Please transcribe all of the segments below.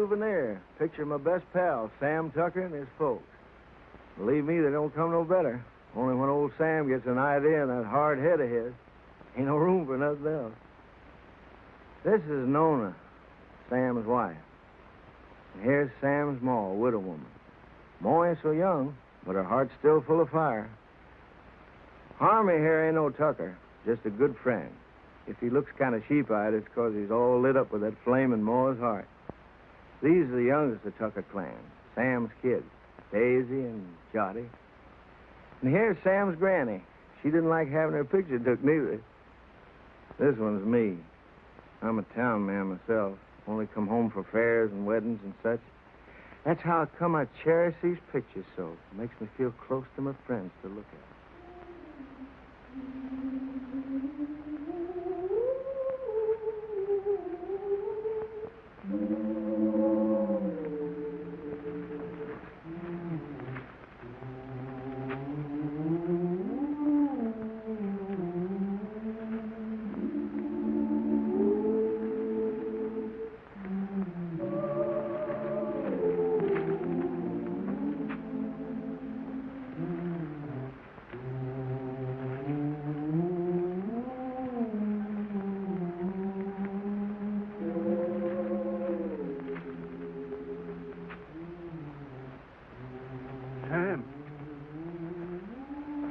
Souvenir. Picture my best pal, Sam Tucker, and his folks. Believe me, they don't come no better. Only when old Sam gets an idea in that hard head of his, ain't no room for nothing else. This is Nona, Sam's wife. And here's Sam's ma, a widow woman. Ma ain't so young, but her heart's still full of fire. Harmie here ain't no Tucker, just a good friend. If he looks kind of sheep-eyed, it's 'cause he's all lit up with that flame in Ma's heart. These are the youngest of Tucker clan, Sam's kids, Daisy and Jotty. And here's Sam's granny. She didn't like having her picture took neither. This one's me. I'm a town man myself. Only come home for fairs and weddings and such. That's how I come I cherish these pictures so. It makes me feel close to my friends to look at.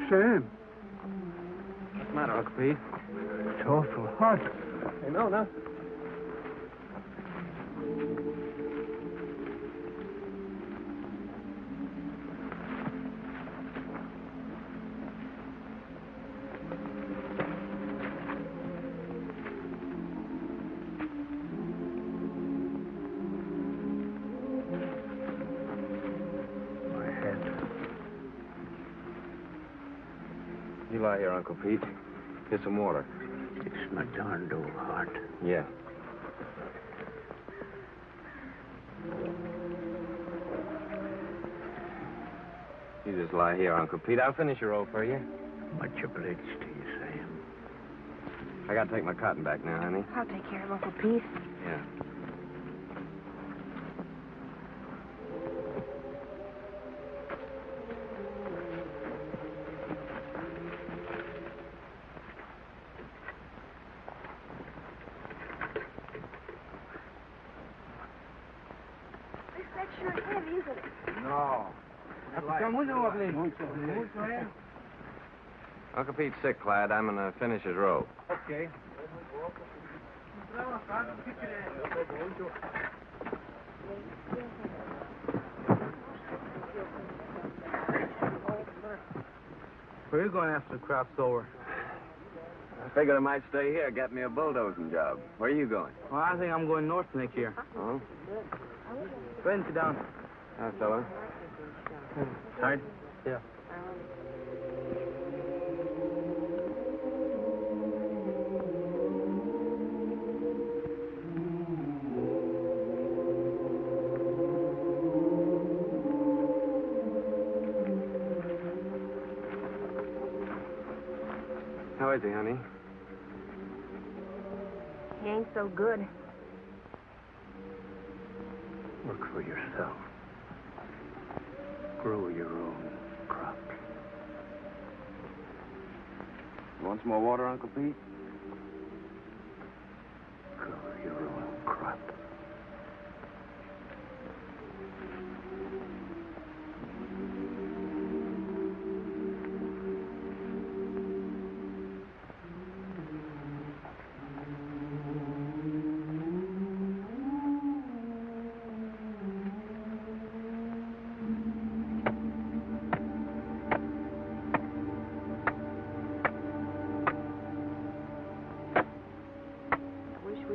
Sam. What's the matter, Uncle Pete? It's awful hot. Hey, no, no. Get some water. It's my darned old heart. Yeah. You just lie here, Uncle Pete. I'll finish your roll for you. Much obliged to you, Sam. I gotta take my cotton back now, honey. I'll take care of Uncle Pete. Yeah. This that's sure heavy, isn't it? No. Uncle Pete's sick, Clyde. I'm gonna finish his roll. Okay. Where are you going after the crop's over? I figured I might stay here, get me a bulldozing job. Where are you going? Well, I think I'm going north next year. Oh? Go ahead and sit down. Hi, fella. Tired? Yeah.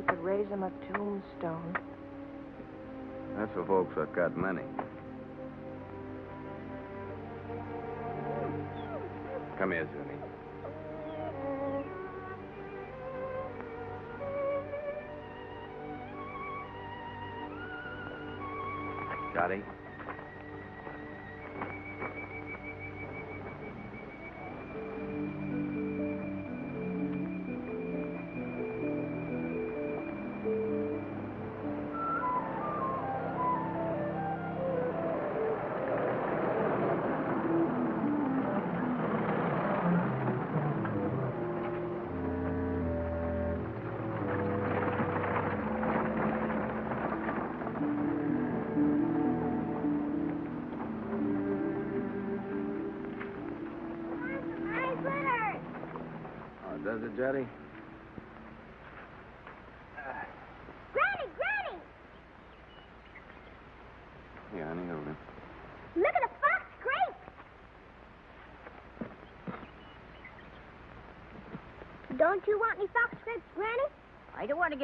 Could raise him a tombstone. That's for folks that got money. Come here, Zuni.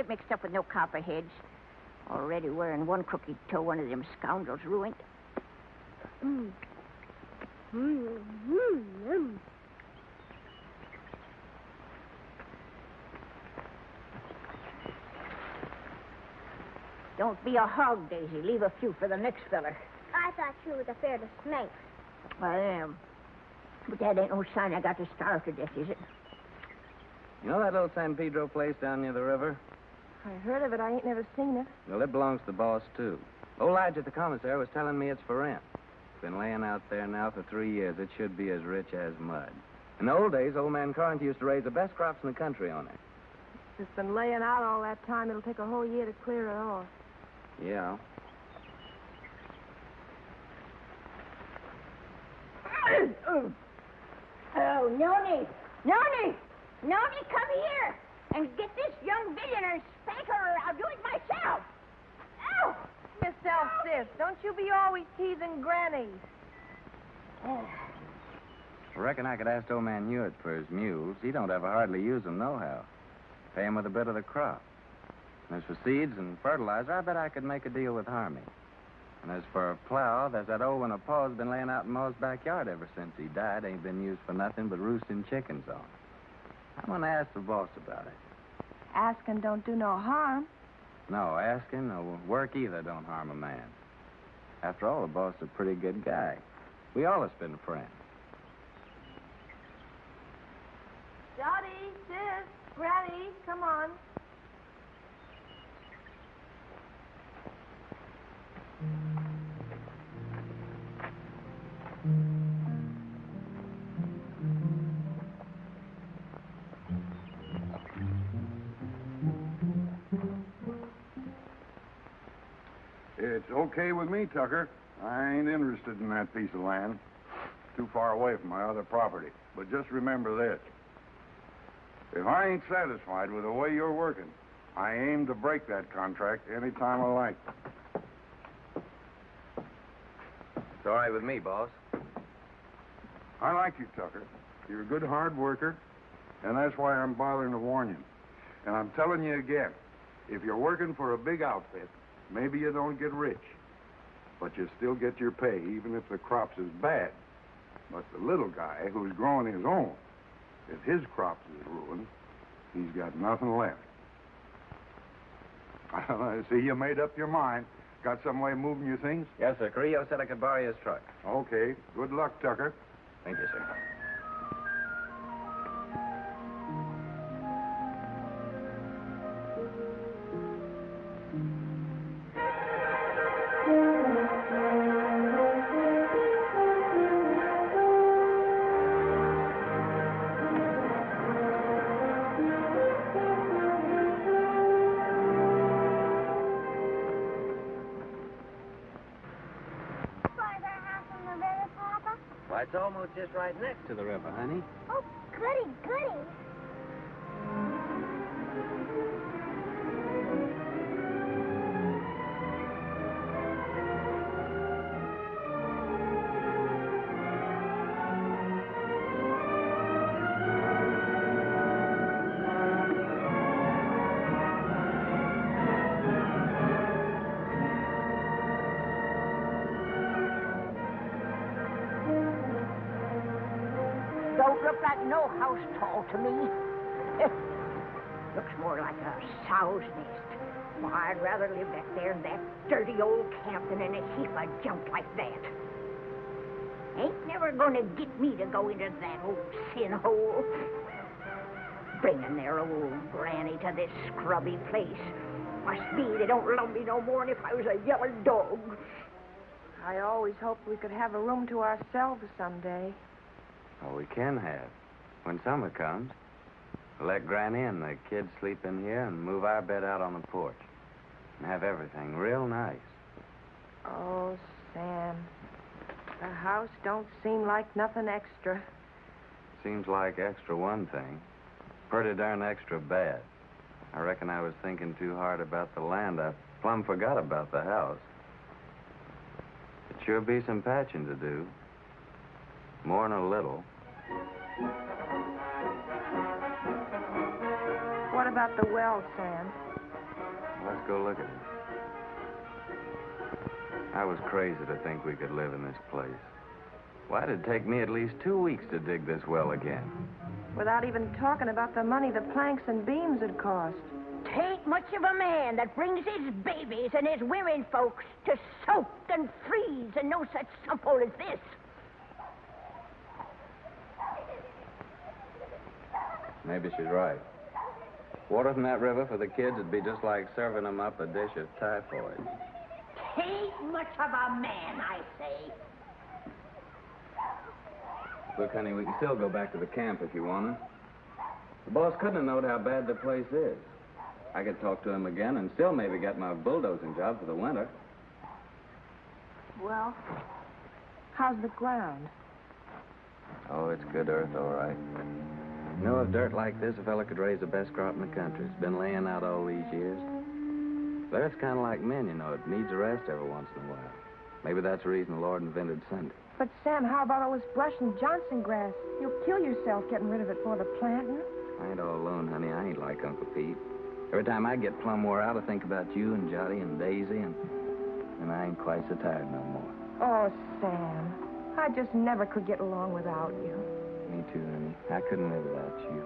Get mixed up with no copperheads. Already wearing one crooked toe one of them scoundrels ruined. Mm. Mm, mm, mm. Don't be a hog, Daisy. Leave a few for the next feller. I thought you was afraid of snakes. I am. But that ain't no sign I got to starve to death, is it? You know that little San Pedro place down near the river? I heard of it. I ain't never seen it. Well, it belongs to the boss, too. Old Lodge at the commissary, was telling me it's for rent. It's been laying out there now for three years. It should be as rich as mud. In the old days, old man Corinth used to raise the best crops in the country on it. It's been laying out all that time. It'll take a whole year to clear it off. Yeah. Oh, Noni! Noni! Noni, come here and get this young billionaire and spank her or I'll do it myself. Ow! Yourself, sis. Don't you be always teasing Granny. I reckon I could ask old man Hewitt for his mules. He don't ever hardly use them nohow. Pay him with a bit of the crop. And as for seeds and fertilizer, I bet I could make a deal with Harmie. And as for a plow, there's that old one of Paul's been laying out in Ma's backyard ever since he died. Ain't been used for nothing but roosting chickens on. I'm going to ask the boss about it. Asking don't do no harm. No, asking or work either don't harm a man. After all, the boss is a pretty good guy. We all have been friends. Dottie, sis, Granny, come on. It's okay with me, Tucker. I ain't interested in that piece of land. Too far away from my other property. But just remember this. If I ain't satisfied with the way you're working, I aim to break that contract any time I like. It's all right with me, boss. I like you, Tucker. You're a good hard worker, and that's why I'm bothering to warn you. And I'm telling you again, if you're working for a big outfit, maybe you don't get rich, but you still get your pay, even if the crops is bad. But the little guy who's growing his own, if his crops is ruined, he's got nothing left. I see you made up your mind. Got some way of moving your things? Yes, sir. Carrillo said I could borrow his truck. Okay. Good luck, Tucker. Thank you, sir. Right next to the river, honey. Of junk like that. Ain't never gonna get me to go into that old sin hole. Bringing their old granny to this scrubby place. Must be they don't love me no more than if I was a yellow dog. I always hoped we could have a room to ourselves someday. Oh, we can have. When summer comes, let Granny and the kids sleep in here and move our bed out on the porch. And have everything real nice. Oh, Sam. The house don't seem like nothing extra. Seems like extra one thing. Pretty darn extra bad. I reckon I was thinking too hard about the land. I plumb forgot about the house. It sure be some patching to do. More'n a little. What about the well, Sam? Let's go look at it. I was crazy to think we could live in this place. Why did it take me at least two weeks to dig this well again? Without even talking about the money the planks and beams would cost. Tain't much of a man that brings his babies and his women folks to soak and freeze in no such sump-hole as this. Maybe she's right. Water from that river for the kids would be just like serving them up a dish of typhoid. Tain't much of a man, I say. Look, honey, we can still go back to the camp if you want to. The boss couldn't have known how bad the place is. I could talk to him again and still maybe get my bulldozing job for the winter. Well, how's the ground? Oh, it's good earth, all right. You know, if dirt like this, a fella could raise the best crop in the country. It's been laying out all these years. But earth's kind of like men, you know. It needs a rest every once in a while. Maybe that's the reason the Lord invented Sunday. But, Sam, how about all this brush and Johnson grass? You'll kill yourself getting rid of it for the planting. I ain't all alone, honey. I ain't like Uncle Pete. Every time I get plumb wore out, I think about you and Jotty and Daisy, and, and I ain't quite so tired no more. Oh, Sam. I just never could get along without you. Me too, honey. I couldn't live without you.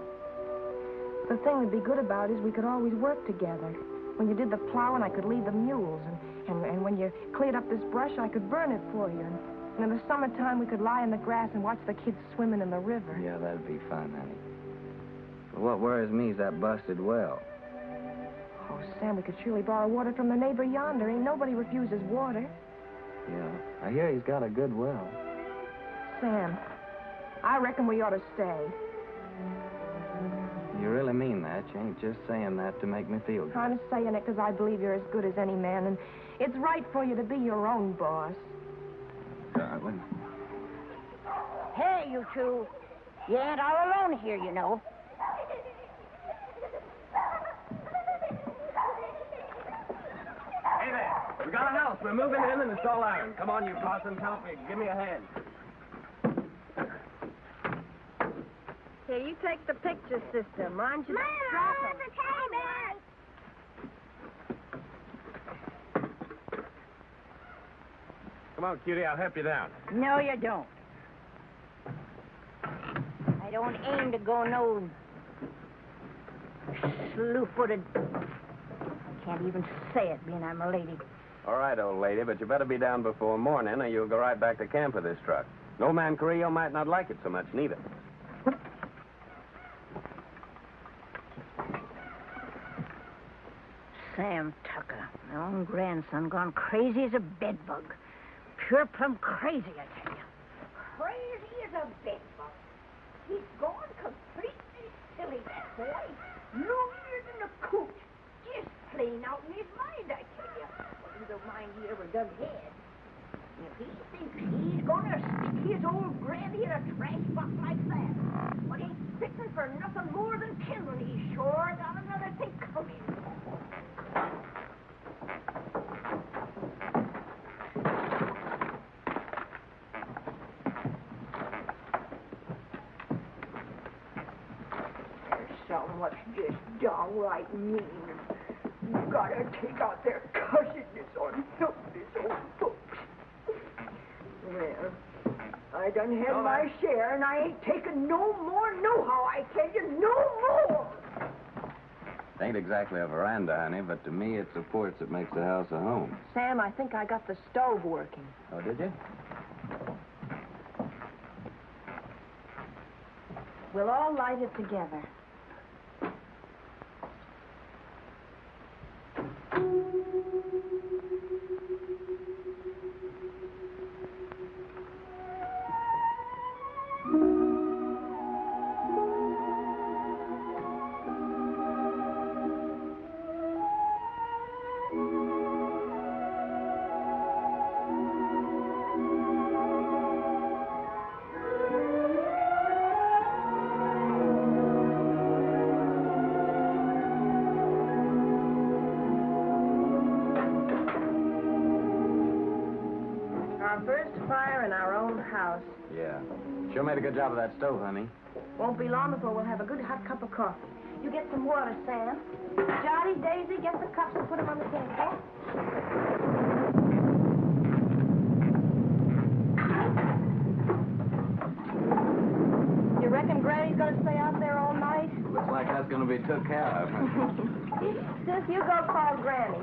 The thing that'd be good about is we could always work together. When you did the plowing, I could lead the mules. And, and, and when you cleared up this brush, I could burn it for you. And, and in the summertime, we could lie in the grass and watch the kids swimming in the river. Yeah, that'd be fun, honey. But what worries me is that busted well. Oh, Sam, we could surely borrow water from the neighbor yonder. Ain't nobody refuses water. Yeah, I hear he's got a good well. Sam, I reckon we ought to stay. You really mean that? You ain't just saying that to make me feel good. I'm saying it because I believe you're as good as any man, and it's right for you to be your own boss. Darling. Hey, you two. You ain't all alone here, you know. Hey there. We got a house. We're moving in and it's all iron. Come on, you Parsons. Help me. Give me a hand. Here, you take the picture system. Mind you don't drop 'em. Come on, cutie. I'll help you down. No, you don't. I don't aim to go no slew-footed. I can't even say it, being I'm a lady. All right, old lady, but you better be down before morning or you'll go right back to camp with this truck. No man Carrillo might not like it so much, neither. Sam Tucker, my own grandson, gone crazy as a bedbug. Pure plumb crazy, I tell you. Crazy as a bedbug. He's gone completely silly, that boy. Longer than a coot. Just plain out in his mind, I tell you. Well, you don't mind he ever dug head. If he thinks he's gonna stick his old granny in a trash box like that, but he's fitting for nothing more than kindling, he's sure got another thing coming. There's some what's just downright mean. You gotta take out their cussedness on helpless old folks. Well, I done had my share, and I ain't taking no more nohow, I tell you, no more! It ain't exactly a veranda, honey, but to me it's the porch that makes the house a home. Sam, I think I got the stove working. Oh, did you? We'll all light it together. Get Sam. Johnny, Daisy, get the cups and put them on the table. You reckon Granny's gonna stay out there all night? Looks like that's gonna be took care of. Sis, you go call Granny.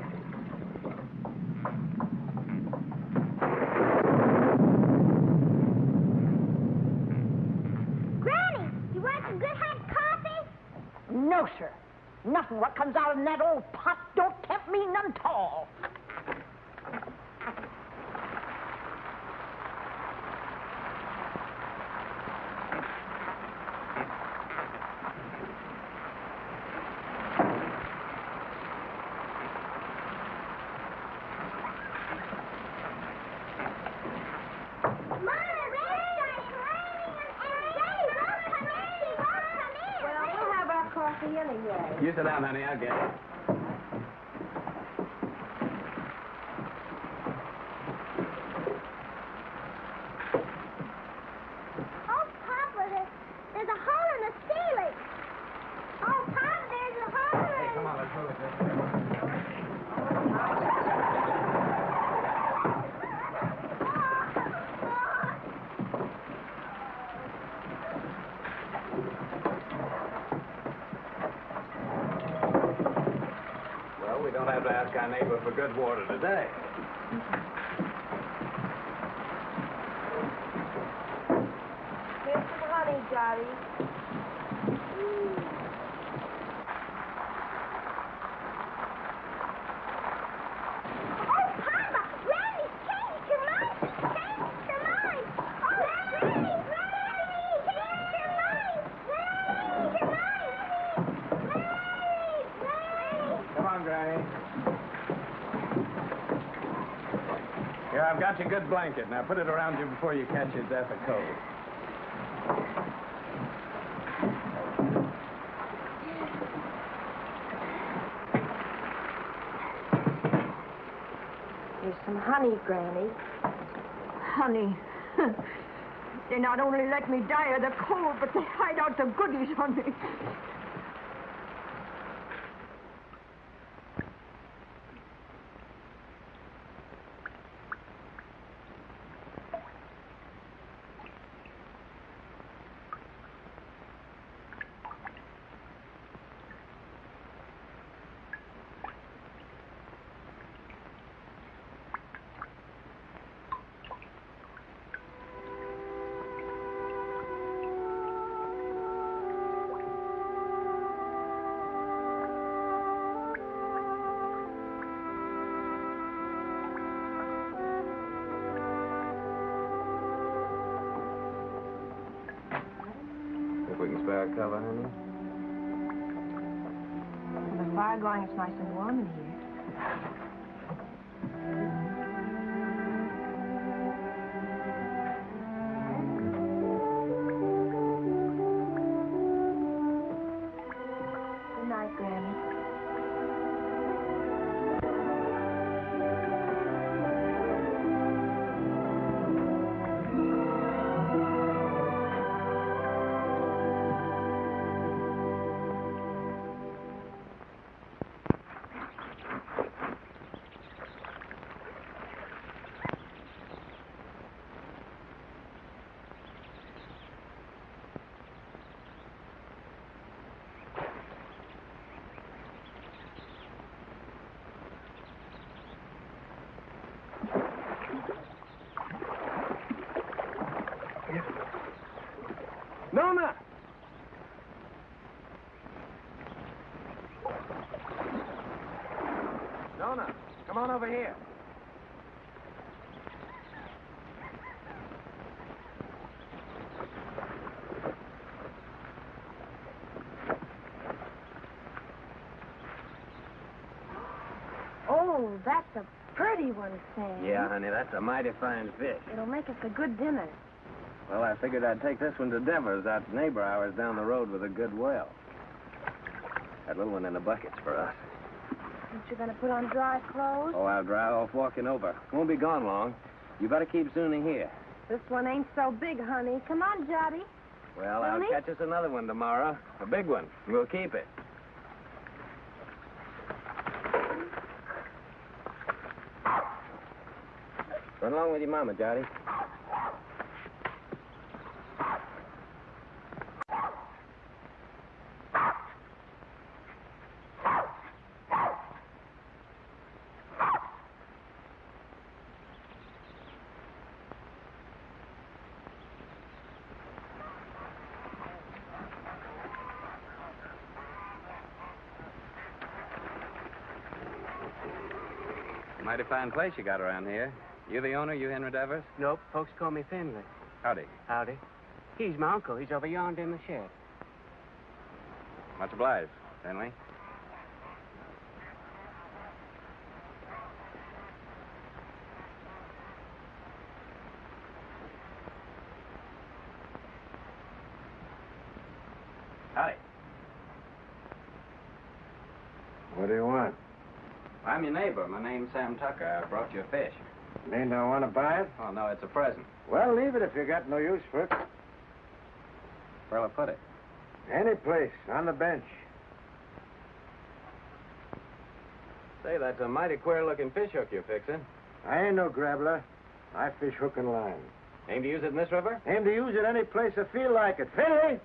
Granny, you want some good hot coffee? No, sir. Nothing what comes out of that old pot don't tempt me none at all. Well, we'll have our coffee sit down, honey. I'll get it. Oh, Papa, there's, there's a hole in the ceiling. Oh, Papa, there's a hole in Come on, let's move it this way. Well, we don't have to for good water today. Here's some honey, Johnny. Oh, Papa, Granny's changed her mind. Changed her mind. Oh, Granny, Granny, changed her mind. Granny, her mind. Granny, Granny. Come on, Granny. Here, I've got your good blanket. Now put it around you before you catch your death of cold. Here's some honey, Granny. Honey, they not only let me die of the cold, but they hide out the goodies on me. A cover, honey. With the fire going, it's nice and warm in here. that's a pretty one, Sam. Yeah, honey, that's a mighty fine fish. It'll make us a good dinner. Well, I figured I'd take this one to Devers, that neighbor ours down the road with a good well. That little one in the bucket's for us. Aren't you going to put on dry clothes? Oh, I'll dry off walking over. Won't be gone long. You better keep Zuni here. This one ain't so big, honey. Come on, Jotty. Well, I'll Zuni? catch us another one tomorrow. A big one. We'll keep it. Along with your mama, Jotty. Mighty fine place you got around here. You the owner, you Henry Devers? Nope, folks call me Finlay. Howdy. Howdy. He's my uncle. He's over yonder in the shed. Much obliged, Finlay. Howdy. What do you want? I'm your neighbor. My name's Sam Tucker. I brought you a fish. Mean don't want to buy it? Oh, no, it's a present. Well, leave it if you got no use for it. Where'll I put it? Any place, on the bench. Say, that's a mighty queer-looking fish hook you're fixing. I ain't no grabbler. I fish hook and line. Aim to use it in this river? Aim to use it any place I feel like it. Finlay!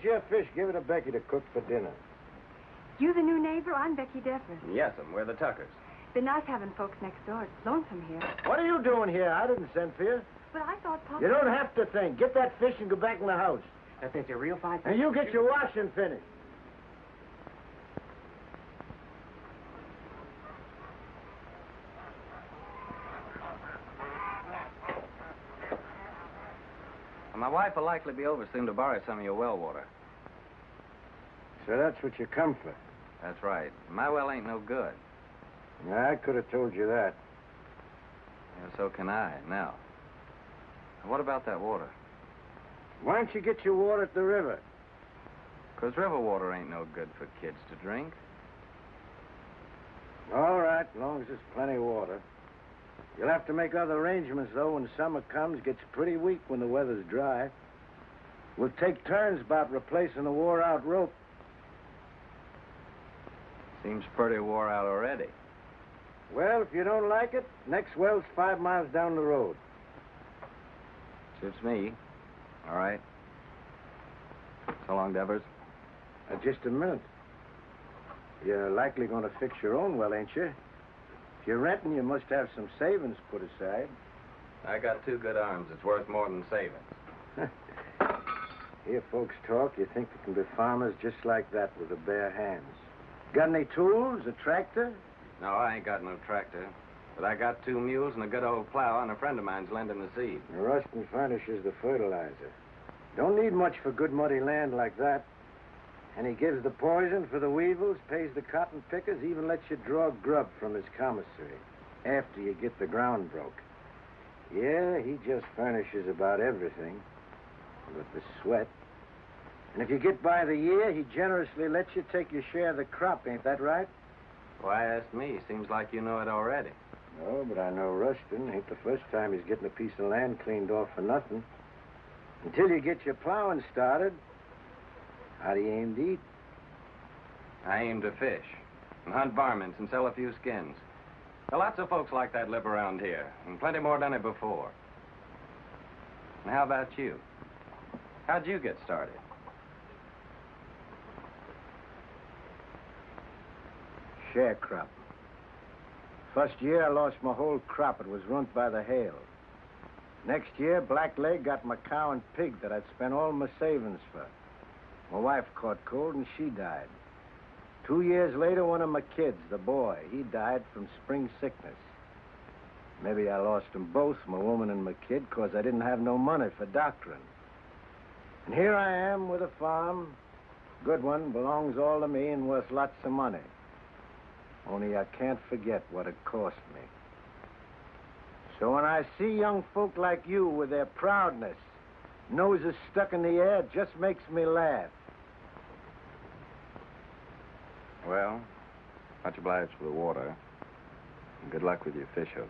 Take your fish, give it to Becky to cook for dinner. You the new neighbor? I'm Becky Deffer. Yes'm, we're the Tuckers. Been nice having folks next door. It's lonesome here. What are you doing here? I didn't send for you. But I thought Papa... You don't have to think. Get that fish and go back in the house. That fish a real fine fish. And you get your washing finished. Wife will likely be over soon to borrow some of your well water. So that's what you come for. That's right. My well ain't no good. I could have told you that. Yeah, so can I. Now, what about that water? Why don't you get your water at the river? 'Cause river water ain't no good for kids to drink. All right, as long as there's plenty of water. You'll have to make other arrangements, though, when summer comes. Gets pretty weak when the weather's dry. We'll take turns about replacing the wore-out rope. Seems pretty wore out already. Well, if you don't like it, next well's five miles down the road. Suits me. All right. So long, Devers. Uh, just a minute. You're likely going to fix your own well, ain't you? If you're renting, you must have some savings put aside. I got two good arms. It's worth more than savings. Hear folks talk, you think they can be farmers just like that with their bare hands. Got any tools, a tractor? No, I ain't got no tractor. But I got two mules and a good old plow, and a friend of mine's lending the seed. The Ruston furnishes the fertilizer. Don't need much for good muddy land like that. And he gives the poison for the weevils, pays the cotton pickers, even lets you draw grub from his commissary after you get the ground broke. Yeah, he just furnishes about everything but the sweat. And if you get by the year, he generously lets you take your share of the crop, ain't that right? Why ask me? Seems like you know it already. No, but I know Ruston. Ain't the first time he's getting a piece of land cleaned off for nothing. Until you get your plowing started, how do you aim to eat? I aim to fish and hunt varmints and sell a few skins. Lots of folks like that live around here, and plenty more done it before. And how about you? How'd you get started? Sharecrop. First year, I lost my whole crop. It was ruined by the hail. Next year, Blackleg got my cow and pig that I'd spent all my savings for. My wife caught cold and she died. Two years later, one of my kids, the boy, he died from spring sickness. Maybe I lost them both, my woman and my kid, 'cause I didn't have no money for doctoring. And here I am with a farm. Good one, belongs all to me and worth lots of money. Only I can't forget what it cost me. So when I see young folk like you with their proudness, noses stuck in the air, just makes me laugh. Well, much obliged for the water. And good luck with your fish hook.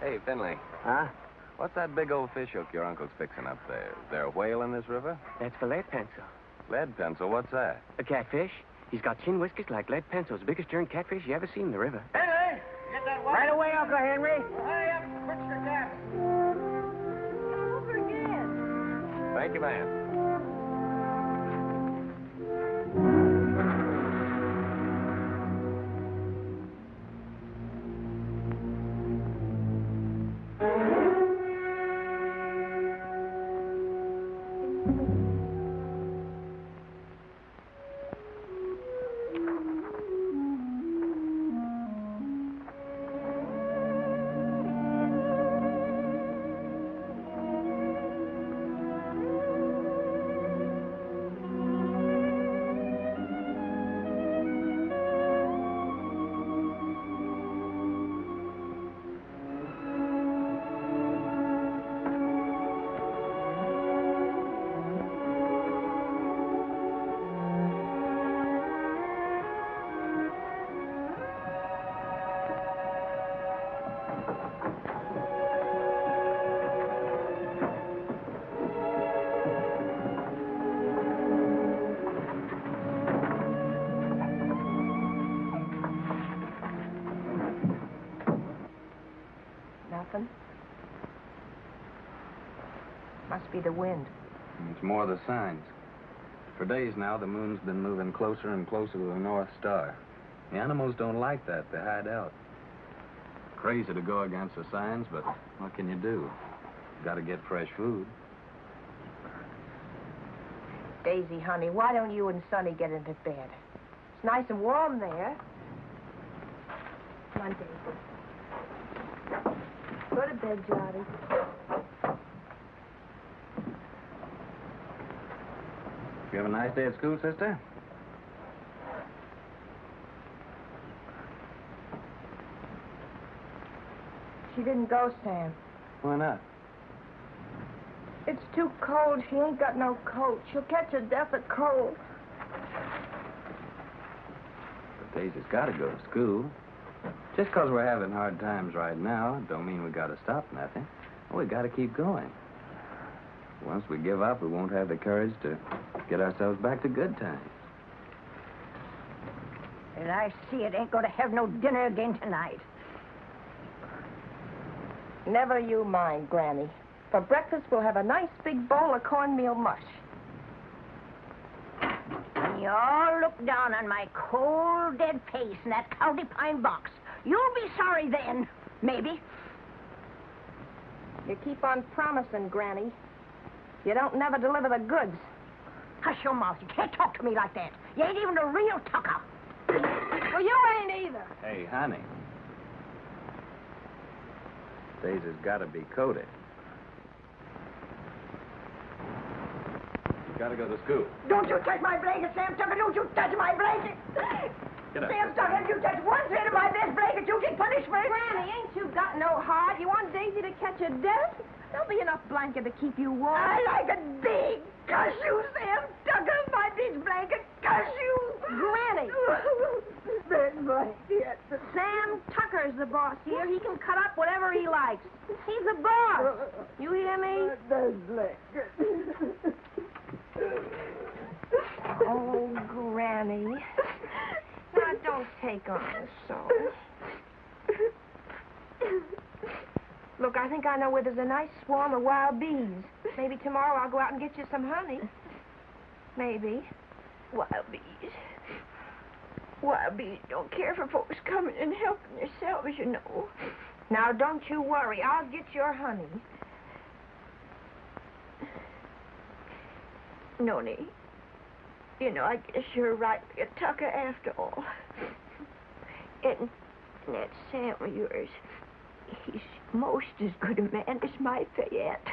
Hey, Finlay. Huh? What's that big old fish hook your uncle's fixing up there? Is there a whale in this river? That's for lead pencil. Lead pencil, what's that? A catfish. He's got chin whiskers like lead pencils. Biggest darn catfish you ever seen in the river. Henry, get that Right away, Uncle Henry. Hurry up, quit your gap. Over again. Thank you, man. Nothing? Must be the wind. It's more the signs. For days now, the moon's been moving closer and closer to the North Star. The animals don't like that. They hide out. Crazy to go against the signs, but what can you do? Got to get fresh food. Daisy, honey, why don't you and Sonny get into bed? It's nice and warm there. Come on, Daisy. To bed, Jotty. You have a nice day at school, sister? She didn't go, Sam. Why not? It's too cold. She ain't got no coat. She'll catch a death of cold. But Daisy's got to go to school. Just 'cause we're having hard times right now, don't mean we got to stop nothing. We got to keep going. Once we give up, we won't have the courage to get ourselves back to good times. And I see it ain't going to have no dinner again tonight. Never you mind, Granny. For breakfast, we'll have a nice big bowl of cornmeal mush. When you all look down on my cold, dead face in that county pine box, you'll be sorry then. Maybe. You keep on promising, Granny. You don't never deliver the goods. Hush your mouth. You can't talk to me like that. You ain't even a real tucker. Well, you ain't either. Hey, honey. Daisy's got to be coated. You got to go to school. Don't you touch my blanket, Sam Tucker. Don't you touch my blanket. Get up. Sam Tucker, if you touch one thread of my best blanket, you get punishment. Granny, ain't you got no heart? You want Daisy to catch a death? There'll be enough blanket to keep you warm. I like a big. Cuss you, Sam Tucker. My big blanket. Cuss you. Granny. Big blanket. Sam Tucker's the boss here. He can cut up whatever he likes. He's the boss. You hear me? Big blanket. Oh, Granny. Now, don't take on so. Look, I think I know where there's a nice swarm of wild bees. Maybe tomorrow I'll go out and get you some honey. Maybe. Wild bees. Wild bees don't care for folks coming and helping themselves, you know. Now, don't you worry. I'll get your honey. Noni, you know, I guess you're right get Tucker after all. And that Sam of yours, he's most as good a man as my Fayette.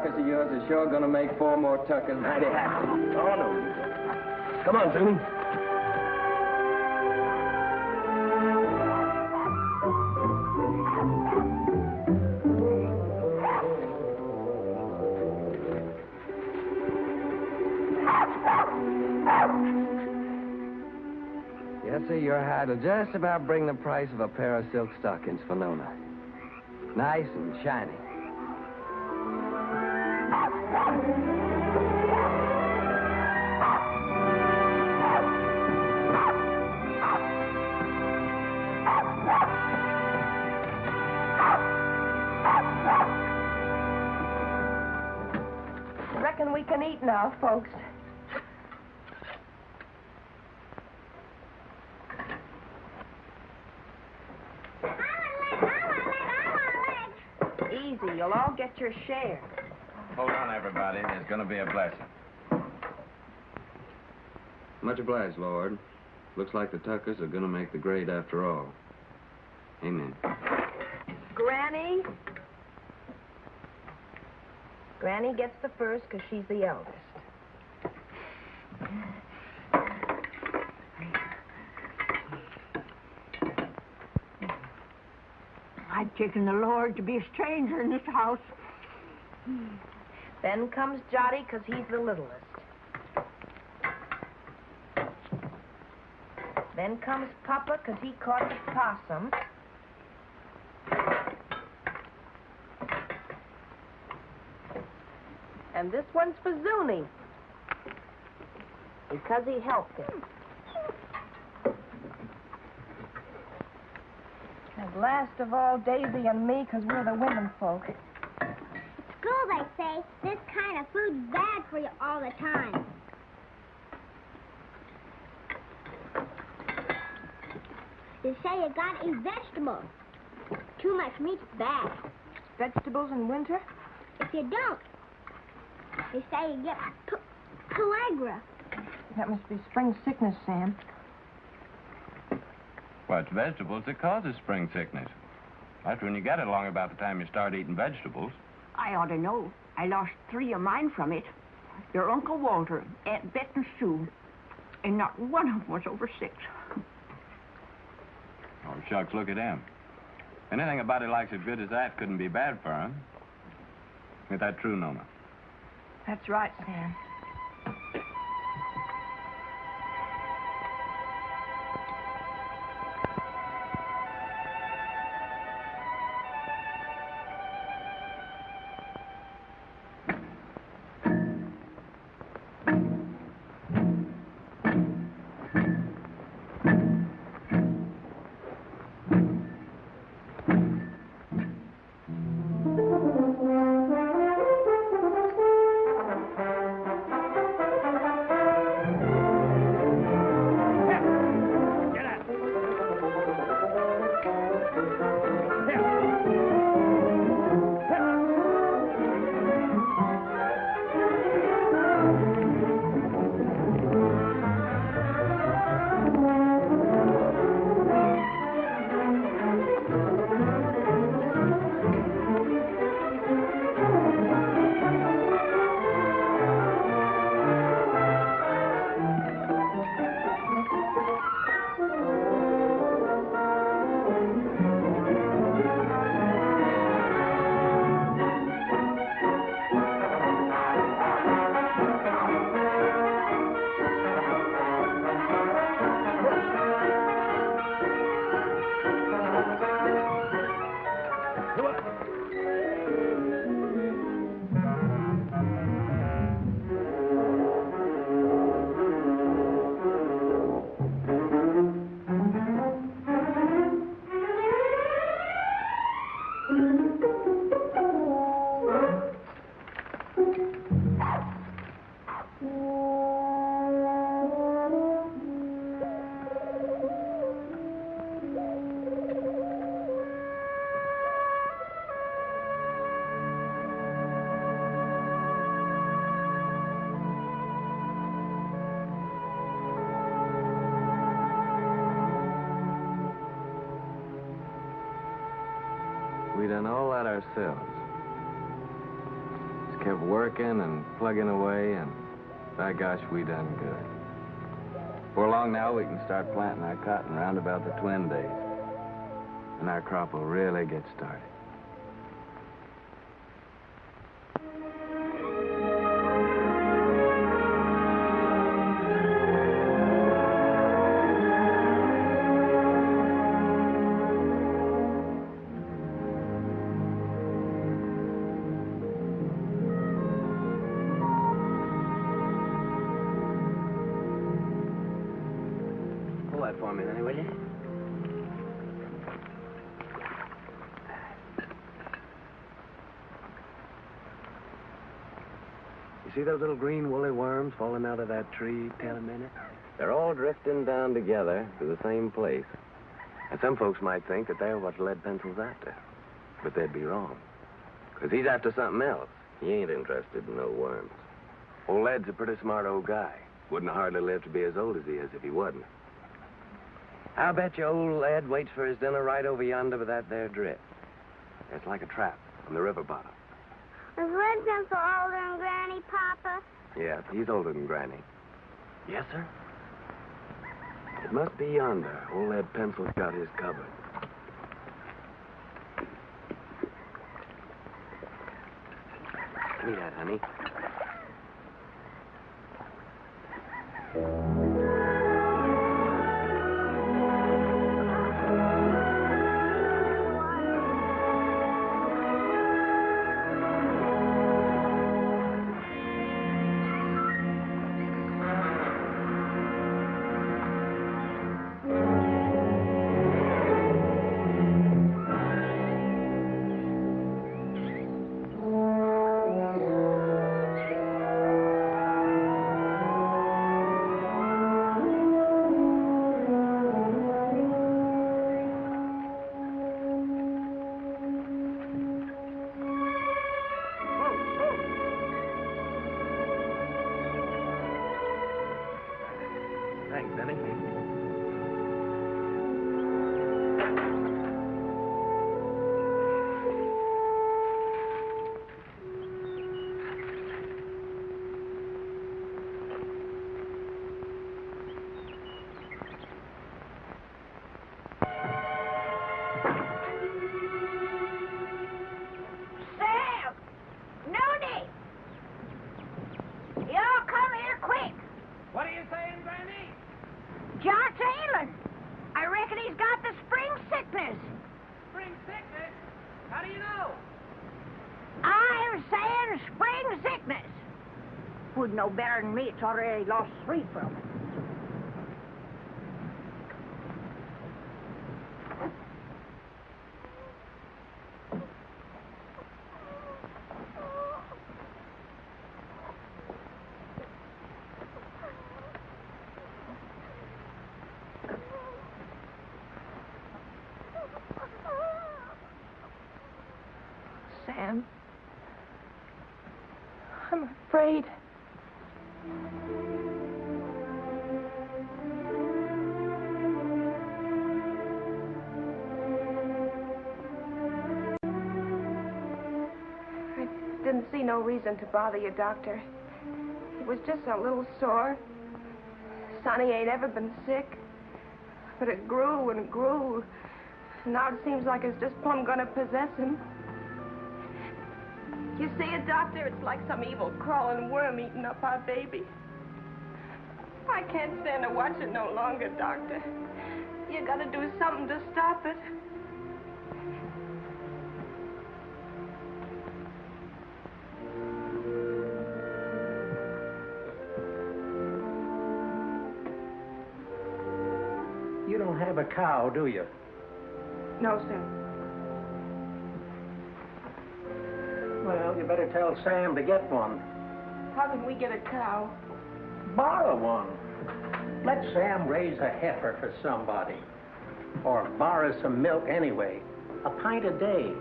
Carcass of yours is sure gonna make four more tuckers mighty happy. Oh, no. Come on, Toomey. Yes, sir, your hat will just about bring the price of a pair of silk stockings for Nona. Nice and shiny. Now, folks. Easy, you'll all get your share. Hold on, everybody. There's going to be a blessing. Much obliged, Lord. Looks like the Tuckers are going to make the grade after all. Amen. Granny? Granny gets the first because she's the eldest. I've taken the Lord to be a stranger in this house. Then comes Jotty because he's the littlest. Then comes Papa because he caught the possum. And this one's for Zuni. Because he helped him. And last of all, Daisy and me, because we're the women folk. At School, they say, this kind of food's bad for you all the time. They say you gotta eat vegetables. Too much meat's bad. Vegetables in winter? If you don't, they say you get p- pellagra. That must be spring sickness, Sam. Well, it's vegetables that causes spring sickness. That's when you get it along about the time you start eating vegetables. I ought to know. I lost three of mine from it. Your Uncle Walter, Aunt Bet and Sue. And not one of them was over six. Oh, shucks, look at him. Anything a body likes as good as that couldn't be bad for him. Ain't that true, Nona? That's right, Sam. And away, and by gosh, we done good. Before long now, we can start planting our cotton round about the twin days. And our crop will really get started. See those little green woolly worms falling out of that tree, Tell a minute? They're all drifting down together to the same place. And some folks might think that they're what lead pencil's after. But they'd be wrong. Because he's after something else. He ain't interested in no worms. Old Lead's a pretty smart old guy. Wouldn't hardly live to be as old as he is if he wasn't. I'll bet you old Ed waits for his dinner right over yonder with that there drift. It's like a trap on the river bottom. Is Red Pencil older than Granny, Papa? Yeah, he's older than Granny. Yes, sir? It must be yonder. Old Ed Pencil's got his covered. Give me that, honey. Know better than me. It's already lost reason to bother you, Doctor. It was just a little sore. Sonny ain't ever been sick. But it grew and grew. Now it seems like it's just plumb gonna possess him. You see it, Doctor? It's like some evil crawling worm eating up our baby. I can't stand to watch it no longer, Doctor. You gotta do something to stop it. A cow, do you? No, sir. Well, you better tell Sam to get one. How can we get a cow? Borrow one. Let Sam raise a heifer for somebody. Or borrow some milk anyway. A pint a day.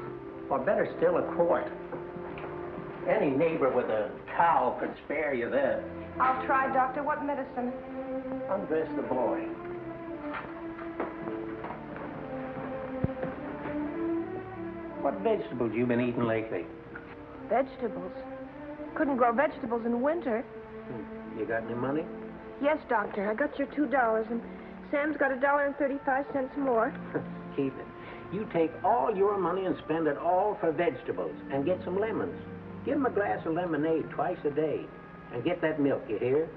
Or better still, a quart. Any neighbor with a cow could spare you that. I'll try, Doctor. What medicine? Undress the boy. What vegetables you been eating lately? Vegetables. Couldn't grow vegetables in winter. Hmm. You got any money? Yes, Doctor. I got your two dollars, and Sam's got a dollar and thirty-five cents more. Keep it. You take all your money and spend it all for vegetables and get some lemons. Give him a glass of lemonade twice a day and get that milk, you hear?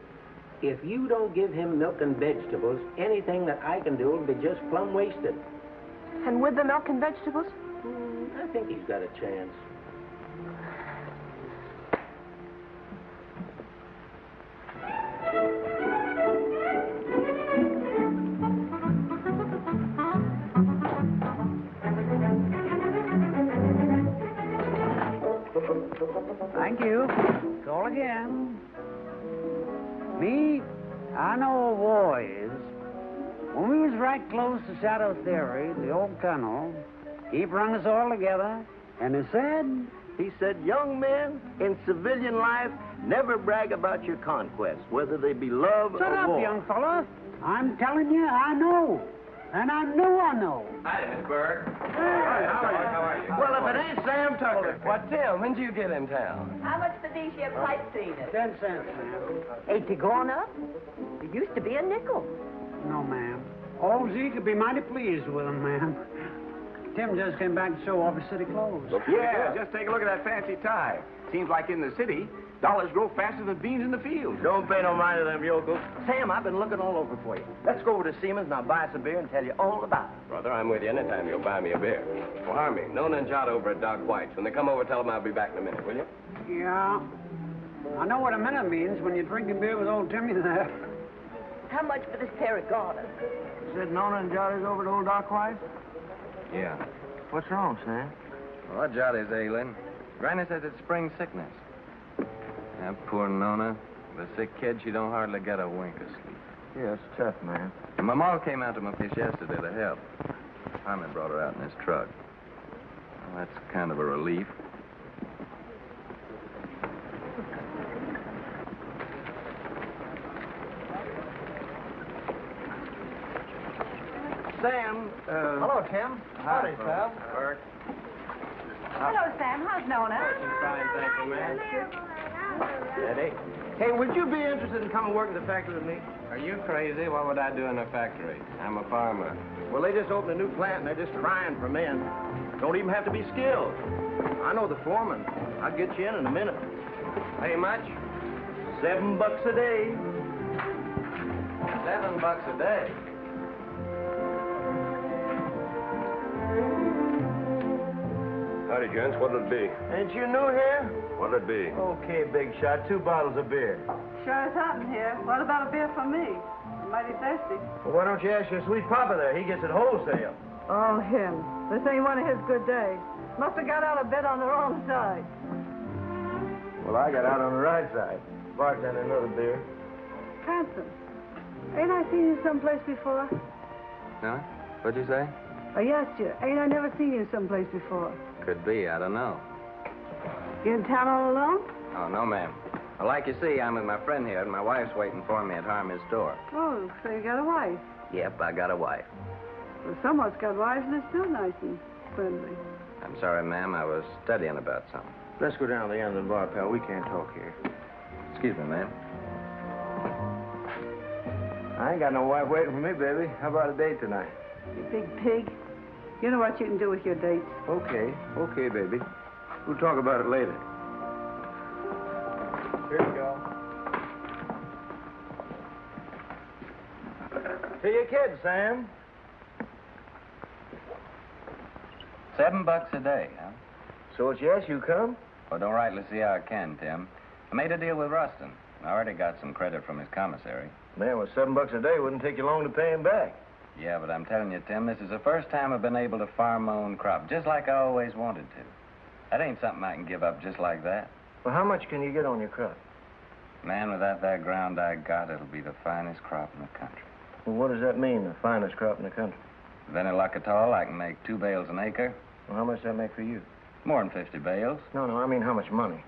If you don't give him milk and vegetables, anything that I can do will be just plumb wasted. And with the milk and vegetables? I think he's got a chance. Thank you. Call again. Me, I know a is. When we was right close to Shadow Theory, the old colonel, he brung us all together, and he said, He said, young men in civilian life never brag about your conquests, whether they be love or. Shut or up, war. young fella. I'm telling you, I know. And I know I know. Hi, Miss Berg. Well, if it ain't Sam Tucker. What, Tim? When did you get in town? How much for these here pipe cleaners? Ten cents, ma'am. Ain't they gone up? It used to be a nickel. No, ma'am. Old Zeke would be mighty pleased with them, ma'am. Tim just came back to show off his city clothes. Yeah, just take a look at that fancy tie. Seems like in the city, dollars grow faster than beans in the field. Don't pay no mind to them yokels. Sam, I've been looking all over for you. Let's go over to Siemens and I'll buy us a beer and tell you all about it. Brother, I'm with you anytime you'll buy me a beer. Well, Harmie, Nona and Jot over at Doc White's. When they come over, tell them I'll be back in a minute, will you? Yeah. I know what a minute means when you're drinking beer with old Timmy there. How much for this pair of garters? Said Nona and Johnny's over to old Doc White? Yeah. What's wrong, Sam? Oh, well, Johnny's ailing. Granny says it's spring sickness. That poor Nona. The sick kid, she don't hardly get a wink of sleep. Yeah, it's tough, man. And my ma came out to my place yesterday to help. Harmon brought her out in his truck. Well, that's kind of a relief. Sam, uh... Hello, Tim. Howdy, pal. Bert. Hello, Sam. How's Nona? Fine, thank you, man. Eddie. Hey, would you be interested in coming work in the factory with me? Are you crazy? What would I do in a factory? I'm a farmer. Well, they just opened a new plant and they're just crying for men. Don't even have to be skilled. I know the foreman. I'll get you in in a minute. Pay much? Seven bucks a day. Seven bucks a day. Howdy, gents. What'll it be? Ain't you new here? What'll it be? Okay, big shot. Two bottles of beer. Sure is hot in here. What about a beer for me? I'm mighty thirsty. Well, why don't you ask your sweet papa there? He gets it wholesale. Oh, him. This ain't one of his good days. Must have got out of bed on the wrong side. Well, I got out on the right side. Bartender, another beer. Hanson, ain't I seen you someplace before? Huh? What'd you say? I asked you, ain't I never seen you someplace before? Could be. I don't know. You in town all alone? Oh, no, ma'am. Well, like you see, I'm with my friend here, and my wife's waiting for me at Harmie's door. Oh, so you got a wife. Yep, I got a wife. Well, someone's got wives and they're still nice and friendly. I'm sorry, ma'am. I was studying about something. Let's go down to the end of the bar, pal. We can't talk here. Excuse me, ma'am. I ain't got no wife waiting for me, baby. How about a date tonight? You big pig. You know what you can do with your dates. Okay, okay, baby. We'll talk about it later. Here you go. To your kids, Sam. Seven bucks a day, huh? So it's yes, you come? Well, don't rightly see how I can, Tim. I made a deal with Ruston. I already got some credit from his commissary. Man, with seven bucks a day, wouldn't take you long to pay him back. Yeah, but I'm telling you, Tim, this is the first time I've been able to farm my own crop, just like I always wanted to. That ain't something I can give up just like that. Well, how much can you get on your crop? Man, without that ground I got, it'll be the finest crop in the country. Well, what does that mean, the finest crop in the country? With any luck at all, I can make two bales an acre. Well, how much does that make for you? More than 50 bales. No, no, I mean how much money?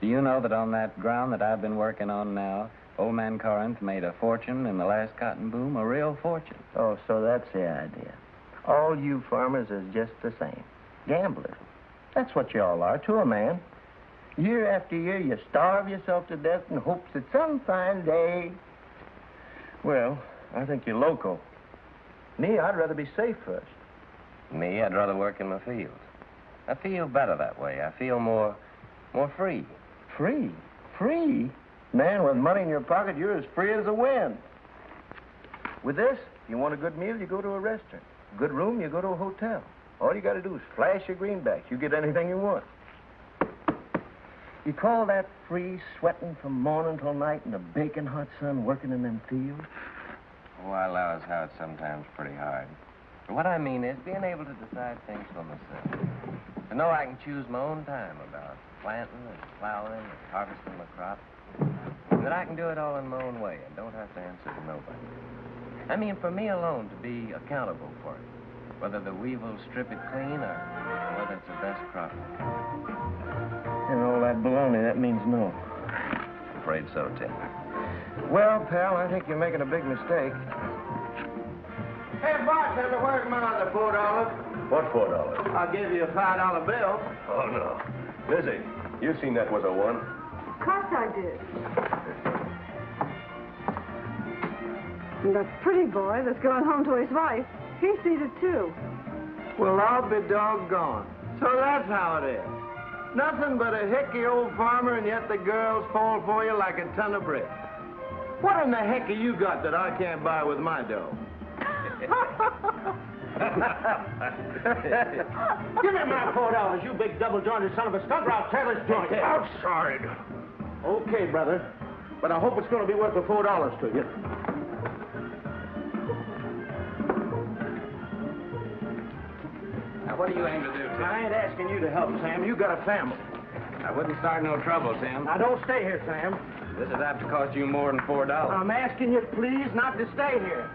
Do you know that on that ground that I've been working on now, old man Corinth made a fortune in the last cotton boom, a real fortune? Oh, so that's the idea. All you farmers is just the same. Gamblers. That's what you all are to a man. Year after year, you starve yourself to death in hopes that some fine day. Well, I think you're loco. Me, I'd rather be safe first. Me, I'd rather work in my fields. I feel better that way. I feel more, more free. Free? Free? Man, with money in your pocket, you're as free as the wind. With this, if you want a good meal, you go to a restaurant. Good room, you go to a hotel. All you got to do is flash your greenbacks. You get anything you want. You call that free, sweating from morning till night in the baking hot sun, working in them fields? Oh, I allow how it's sometimes pretty hard. But what I mean is being able to decide things for myself. To know I can choose my own time about planting and plowing and harvesting my crop. And that I can do it all in my own way and don't have to answer to nobody. I mean, for me alone to be accountable for it. Whether the weevils strip it clean or whether it's the best crop. And all that baloney, that means no. Afraid so, Tim. Well, pal, I think you're making a big mistake. Hey, bartender, where's my other four dollars? What four dollars? I'll give you a five dollar bill. Oh, no. Lizzie, you seen that was a one. Of course I did. And that pretty boy that's going home to his wife, he sees it too. Well, I'll be doggone. So that's how it is. Nothing but a hickey old farmer, and yet the girls fall for you like a ton of bricks. What in the heck have you got that I can't buy with my dough? Give me my four dollars, you big double-jointed son of a skunk, or I'll tear this joint. Oh, Outside. Okay, brother. But I hope it's going to be worth the four dollars to you. Now, what are you aiming to do, Tim? I ain't asking you to help, Sam. You got a family. I wouldn't start no trouble, Sam. Now, don't stay here, Sam. This is apt to cost you more than four dollars. I'm asking you, please, not to stay here.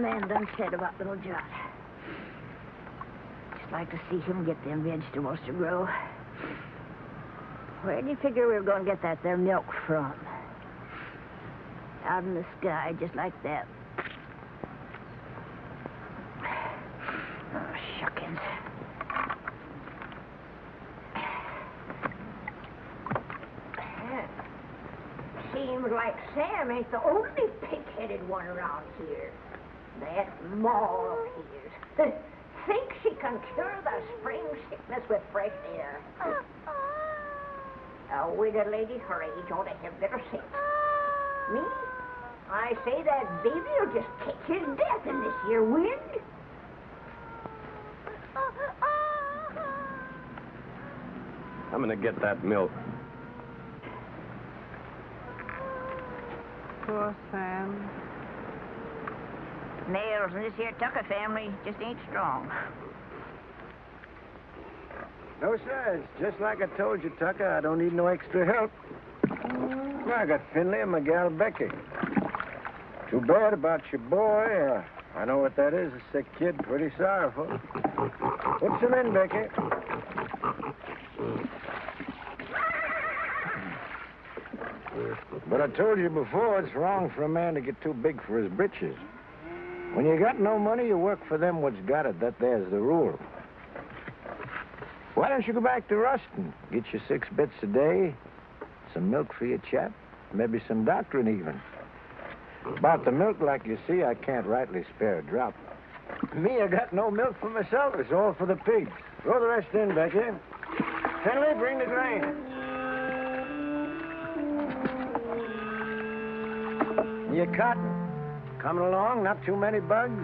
Man done said about little John. Just like to see him get them vegetables to grow. Where do you figure we were going to get that there milk from? Out in the sky, just like that. Oh, shuckins. Seems like Sam ain't the only pig-headed one around here. That Ma of his thinks she can cure the spring sickness with fresh air. A widow lady her age ought to have better sense. Me? I say that baby will just catch his death in this here wind. I'm gonna get that milk. Poor Sam. Nails in this here Tucker family just ain't strong. No, sir. It's just like I told you, Tucker. I don't need no extra help. I got Finlay and my gal Becky. Too bad about your boy. Uh, I know what that is. A sick kid. Pretty sorrowful. Put some in, Becky. But I told you before, it's wrong for a man to get too big for his britches. When you got no money, you work for them what's got it. That there's the rule. Why don't you go back to Ruston? Get you six bits a day, some milk for your chap, maybe some doctrine even. About the milk, like you see, I can't rightly spare a drop. Me, I got no milk for myself. It's all for the pigs. Throw the rest in, Becky. Henley, bring the grain. Your cotton. Coming along, not too many bugs.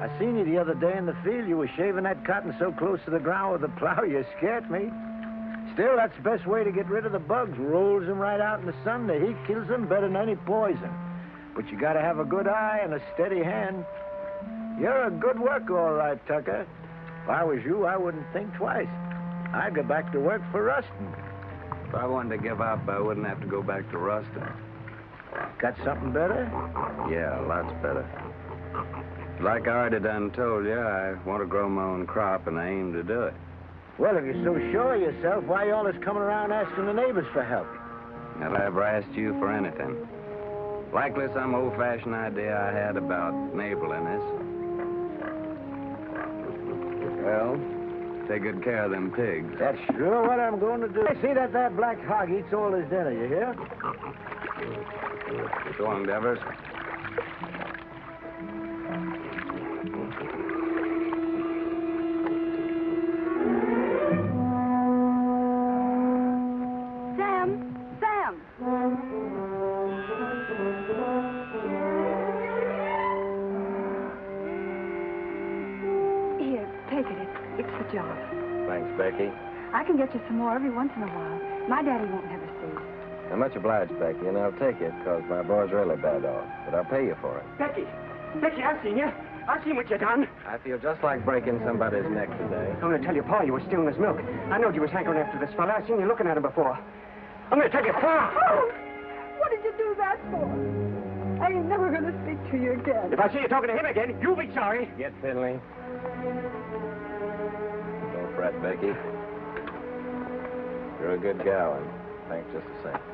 I seen you the other day in the field. You were shaving that cotton so close to the ground with the plow, you scared me. Still, that's the best way to get rid of the bugs. Rolls them right out in the sun. The heat kills them better than any poison. But you gotta have a good eye and a steady hand. You're a good worker, all right, Tucker. If I was you, I wouldn't think twice. I'd go back to work for Ruston. If I wanted to give up, I wouldn't have to go back to Ruston. Got something better? Yeah, lots better. Like I already done told you, I want to grow my own crop, and I aim to do it. Well, if you're so sure of yourself, why you always coming around asking the neighbors for help? Have I ever asked you for anything? Likely some old-fashioned idea I had about neighborliness. Well, take good care of them pigs. That's sure what I'm going to do. See that that black hog eats all his dinner, you hear? So long, Devers. Sam! Sam! Here, take it. It's, it's the job. Thanks, Becky. I can get you some more every once in a while. My daddy won't have a. I'm much obliged, Becky, and I'll take it because my boy's really bad off. But I'll pay you for it. Becky! Becky, I've seen you. I've seen what you done. I feel just like breaking somebody's neck today. I'm going to tell you, Pa, you were stealing his milk. I knowed you was hankering after this fella. I've seen you looking at him before. I'm going to tell you, Pa. Oh, what did you do that for? I ain't never going to speak to you again. If I see you talking to him again, you'll be sorry. Get Finlay. Don't fret, Becky. You're a good gal, and thanks just the same.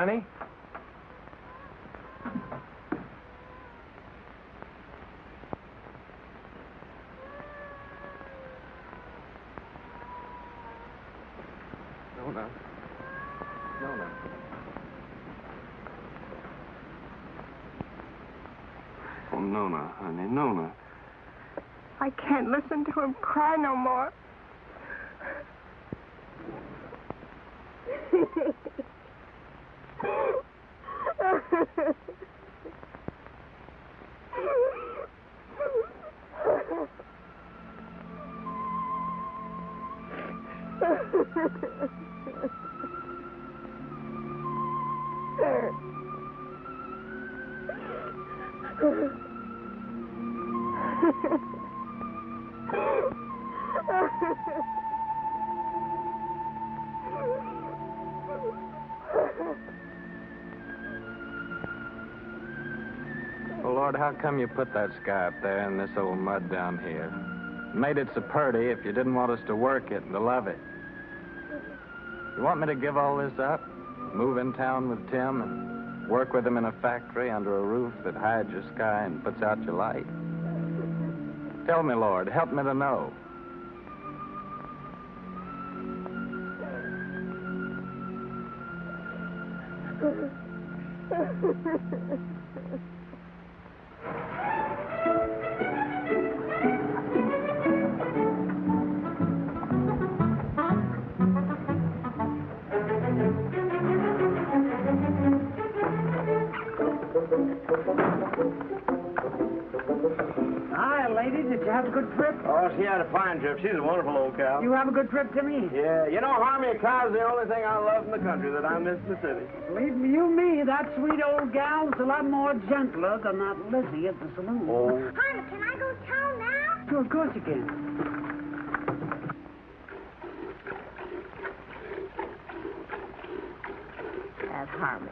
Honey? No, no. No, no. Oh, Nona, honey, Nona. I can't listen to him cry no more. Well, Lord, how come you put that sky up there and this old mud down here? Made it so pretty if you didn't want us to work it and to love it. You want me to give all this up? Move in town with Tim and work with him in a factory under a roof that hides your sky and puts out your light? Tell me, Lord, help me to know. Hi, lady. Did you have a good trip? Oh, she had a fine trip. She's a wonderful old cow. You have a good trip, Timmy? Yeah, you know, Harmie, a cow's the only thing I love in the country that I miss in the city. Believe me, you me, that sweet old gal's a lot more gentler than that Lizzie at the saloon. Oh. Honey, can I go to town now? Sure, of course you can. That Harmon.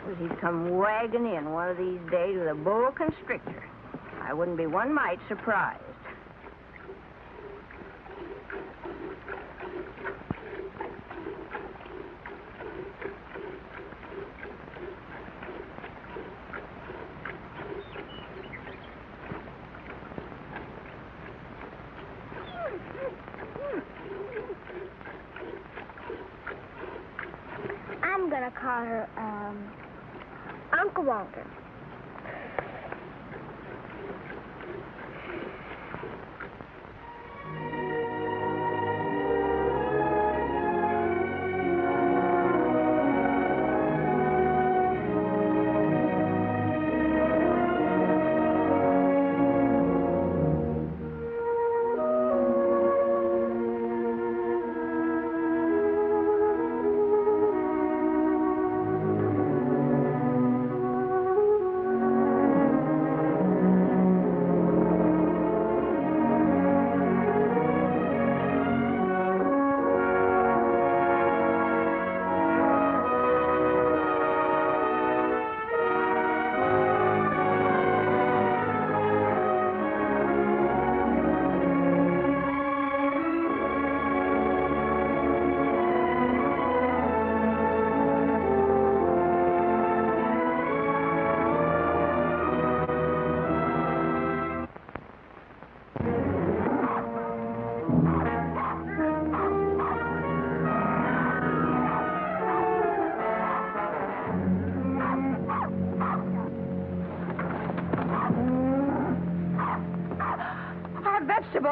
Suppose he'd come wagging in one of these days with a boa constrictor. I wouldn't be one mite surprised. I'm gonna call her, um, Uncle Walter.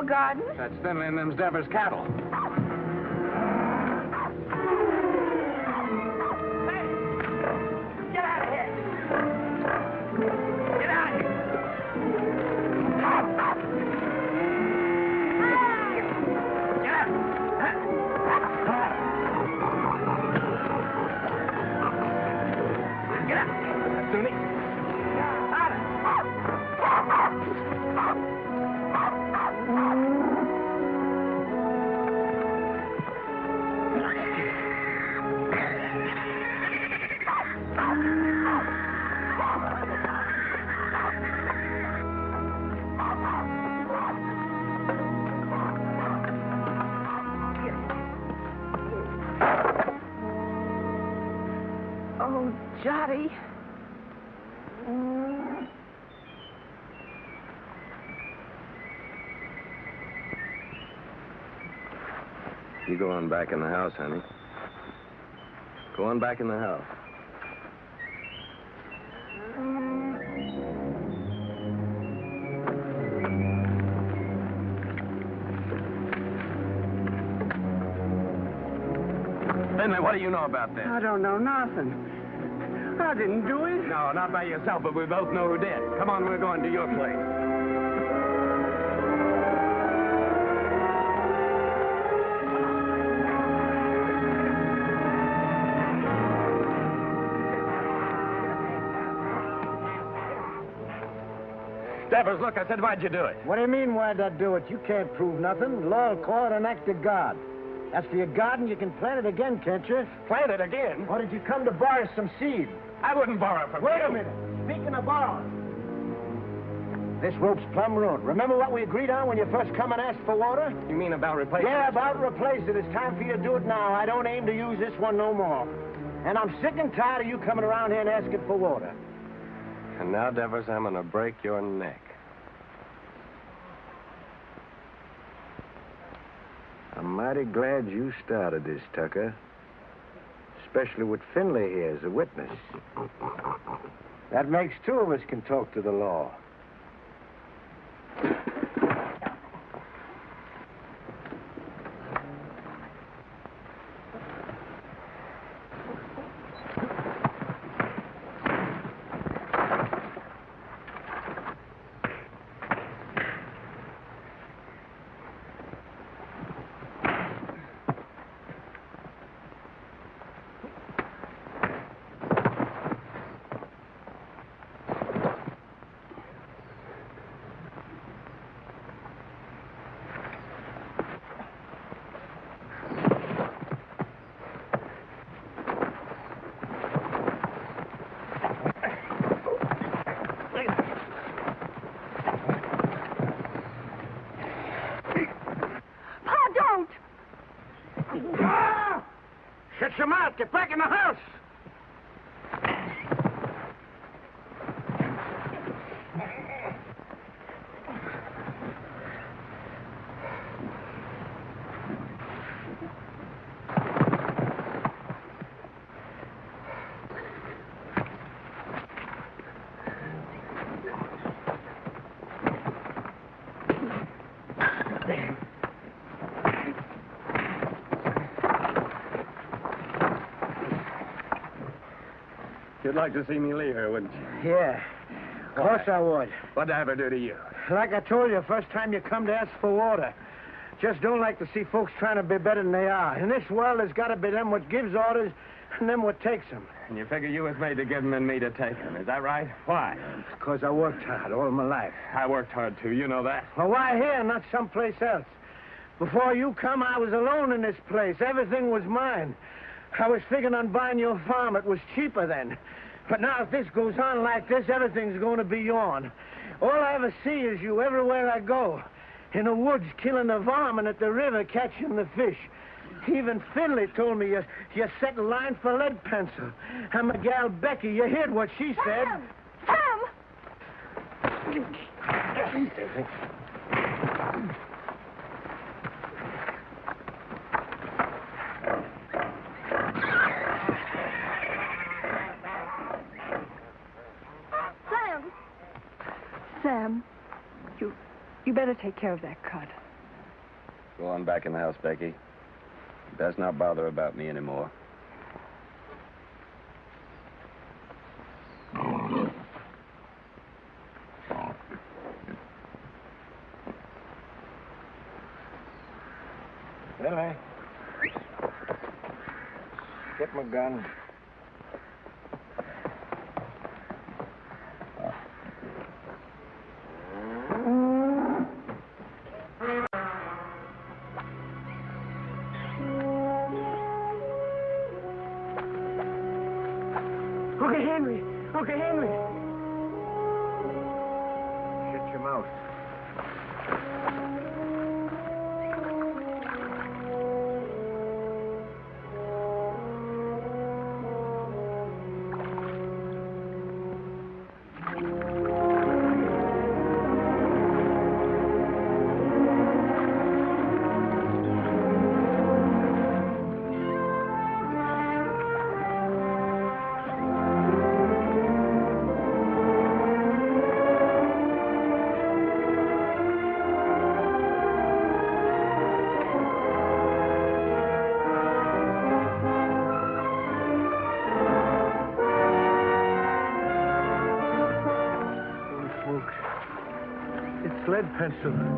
Garden. That's Finlay and them's Devers cattle. On back in the house, honey. Go on back in the house. Finlay, what do you know about this? I don't know nothing. I didn't do it. No, not by yourself, but we both know who did. Come on, we're going to your place. Devers, look, I said, why'd you do it? What do you mean, why'd I do it? You can't prove nothing. Law will call it an act of God. As for your garden, you can plant it again, can't you? Plant it again? Or did you come to borrow some seed? I wouldn't borrow from Wait you. a minute. Speaking of borrowing. This rope's plumb ruined. Remember what we agreed on when you first come and asked for water? You mean about replacing Yeah, about replace it. It's time for you to do it now. I don't aim to use this one no more. And I'm sick and tired of you coming around here and asking for water. And now, Devers, I'm going to break your neck. I'm mighty glad you started this, Tucker. especially with Finlay here as a witness. That makes two of us can talk to the law. Pa, don't! Ah! Shut your mouth. Get back in the house. You'd like to see me leave her, wouldn't you? Yeah. Of course I would. What'd I ever do to you? Like I told you, first time you come to ask for water. Just don't like to see folks trying to be better than they are. In this world, there's got to be them what gives orders and them what takes them. And you figure you was made to give give 'em and me to take take 'em. Is that right? Why? Because I worked hard all my life. I worked hard, too. You know that. Well, why here, not someplace else? Before you come, I was alone in this place. Everything was mine. I was thinking on buying your farm. It was cheaper then. But now, if this goes on like this, everything's going to be yourn. All I ever see is you everywhere I go. In the woods, killing the varmint at the river, catching the fish. Even Finlay told me you, you set a line for lead pencil. And my gal Becky, you heard what she said. Sam! Sam, you, you better take care of that cut. Go on back in the house, Becky. Best not bother about me anymore. Billy. Get my gun. Lead pencil.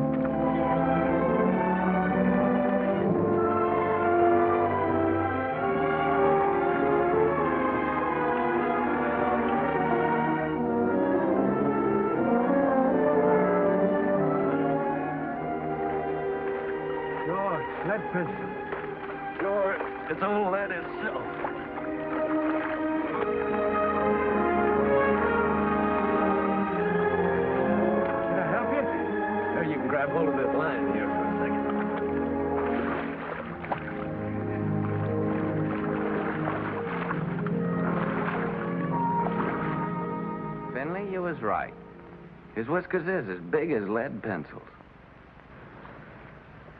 Right. His whiskers is as big as lead pencils.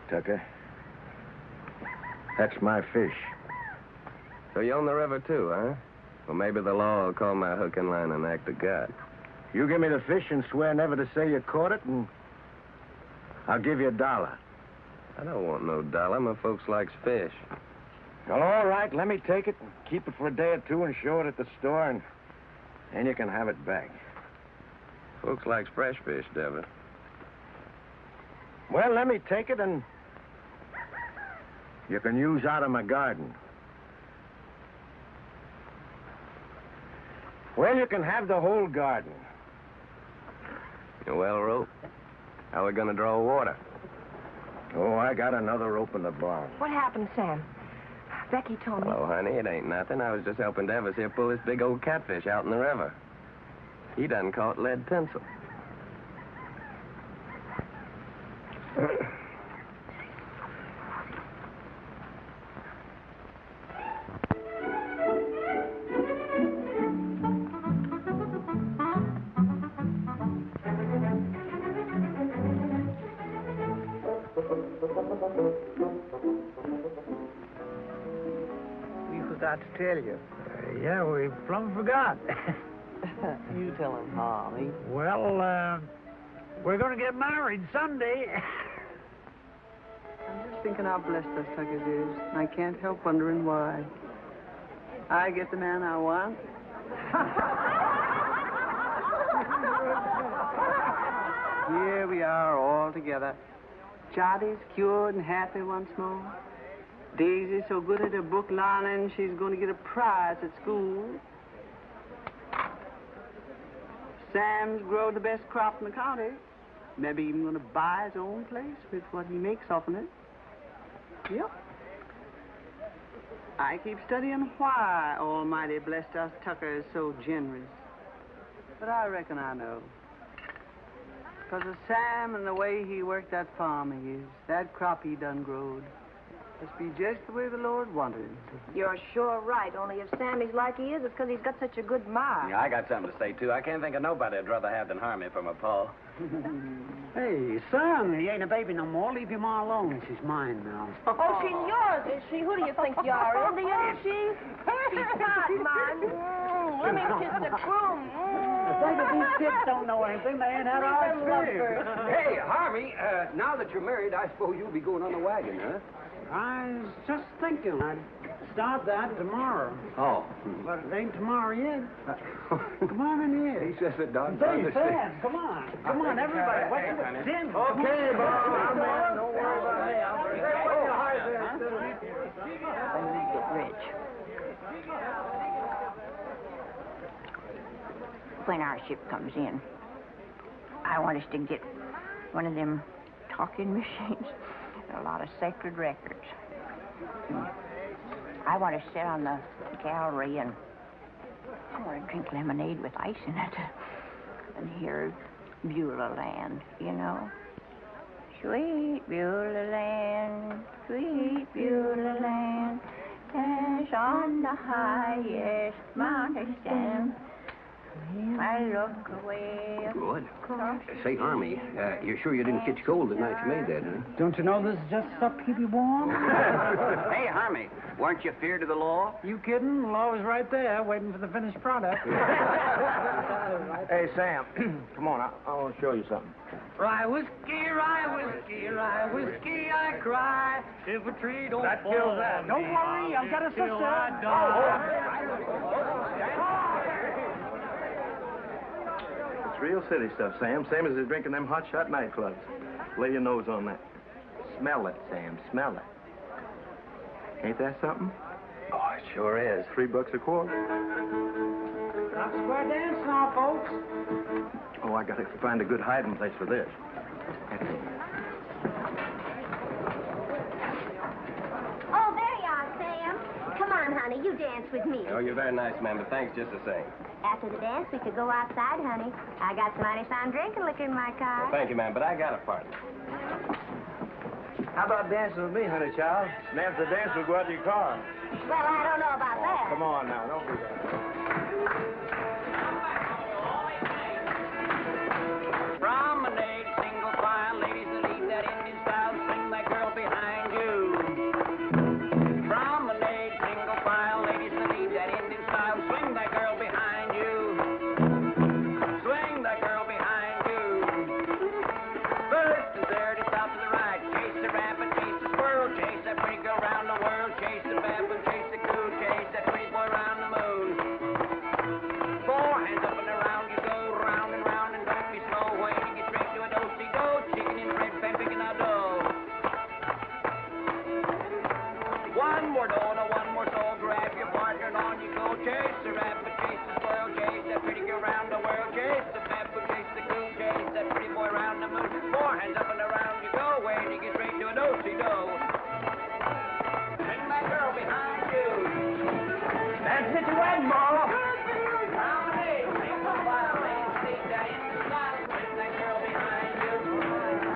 Tucker. That's my fish. So you own the river, too, huh? Well, maybe the law will call my hook and line an act of God. You give me the fish and swear never to say you caught it, and I'll give you a dollar. I don't want no dollar. My folks likes fish. Well, all right, let me take it and keep it for a day or two and show it at the store, and then you can have it back. Folks likes fresh fish, Devitt. Well, let me take it, and you can use out of my garden. Well, you can have the whole garden. You well rope? How we gonna draw water? Oh, I got another rope in the barn. What happened, Sam? Becky told me. Hello, honey. It ain't nothing. I was just helping Davis here pull this big old catfish out in the river. He done caught lead pencil. We forgot to tell you. Uh, yeah, we plumb forgot. you tell him, Holly. well, uh, we're going to get married Sunday. I'm just thinking how blessed us Tuckers is. and I can't help wondering why. I get the man I want. Here we are all together. Charlie's cured and happy once more. Daisy's so good at her book learning, she's going to get a prize at school. Sam's grown the best crop in the county. Maybe even going to buy his own place with what he makes off of it. Yep. I keep studying why Almighty blessed us Tuckers so generous. But I reckon I know. Because of Sam and the way he worked that farm of his, that crop he done growed. Must be just the way the Lord wanted it. You're sure right. Only if Sammy's like he is, it's because he's got such a good ma. Yeah, I got something to say, too. I can't think of nobody I'd rather have than Harmony from my pa. hey, son, he ain't a baby no more. Leave your ma alone. She's mine now. Oh, she's yours, is she? Who do you think you are, Indian, is she? She's not mine. Mm, let me kiss the groom. Mm. Think if these kids don't know anything, they ain't had our experience. Hey, Harmie, uh, now that you're married, I suppose you'll be going on the wagon, huh? I was just thinking I'd start that tomorrow. Oh. But it ain't tomorrow yet. Come on in here. He says it done. Say, Sam, come on. Come on, everybody. What's Hey, the honey. Jim? Okay, come. Bob, I'm in. Don't worry about me. I'll bring it. Oh, hi there. When we get rich. When our ship comes in, I want us to get one of them talking machines and a lot of sacred records. I want to sit on the gallery and I want to drink lemonade with ice in it and hear Beulah Land, you know. Sweet Beulah Land, sweet Beulah Land, as on the highest mountain stand. I look away. Good. across Say, Army, uh, you're sure you didn't catch cold the night you made that, huh? Don't you know this is just stuff to keep you warm? hey, Harmie, weren't you feared of the law? You kidding? The law is right there, waiting for the finished product. Hey, Sam, come on. I, I want to show you something. Rye whiskey, rye whiskey, rye whiskey, I cry. If a tree don't That fall kills that. Don't worry, I'll I've got a sister. I die. It's real city stuff, Sam. Same as they're drinking them hot shot nightclubs. Lay your nose on that. Smell it, Sam. Smell it. Ain't that something? Oh, it sure is. Three bucks a quart. Stop square dance now, folks. Oh, I gotta find a good hiding place for this. That's it. Oh, there you are, Sam. Come on, honey. You dance with me. Oh, you're very nice, ma'am, but thanks just the same. After the dance, we could go outside, honey. I got some mighty fine drinking liquor in my car. Thank you, ma'am, but I got a partner. How about dancing with me, honey child? And after the dance, we'll go out to your car. Well, I don't know about oh, that. Come on now, don't do that. go. Bring my girl behind you. That's it, you.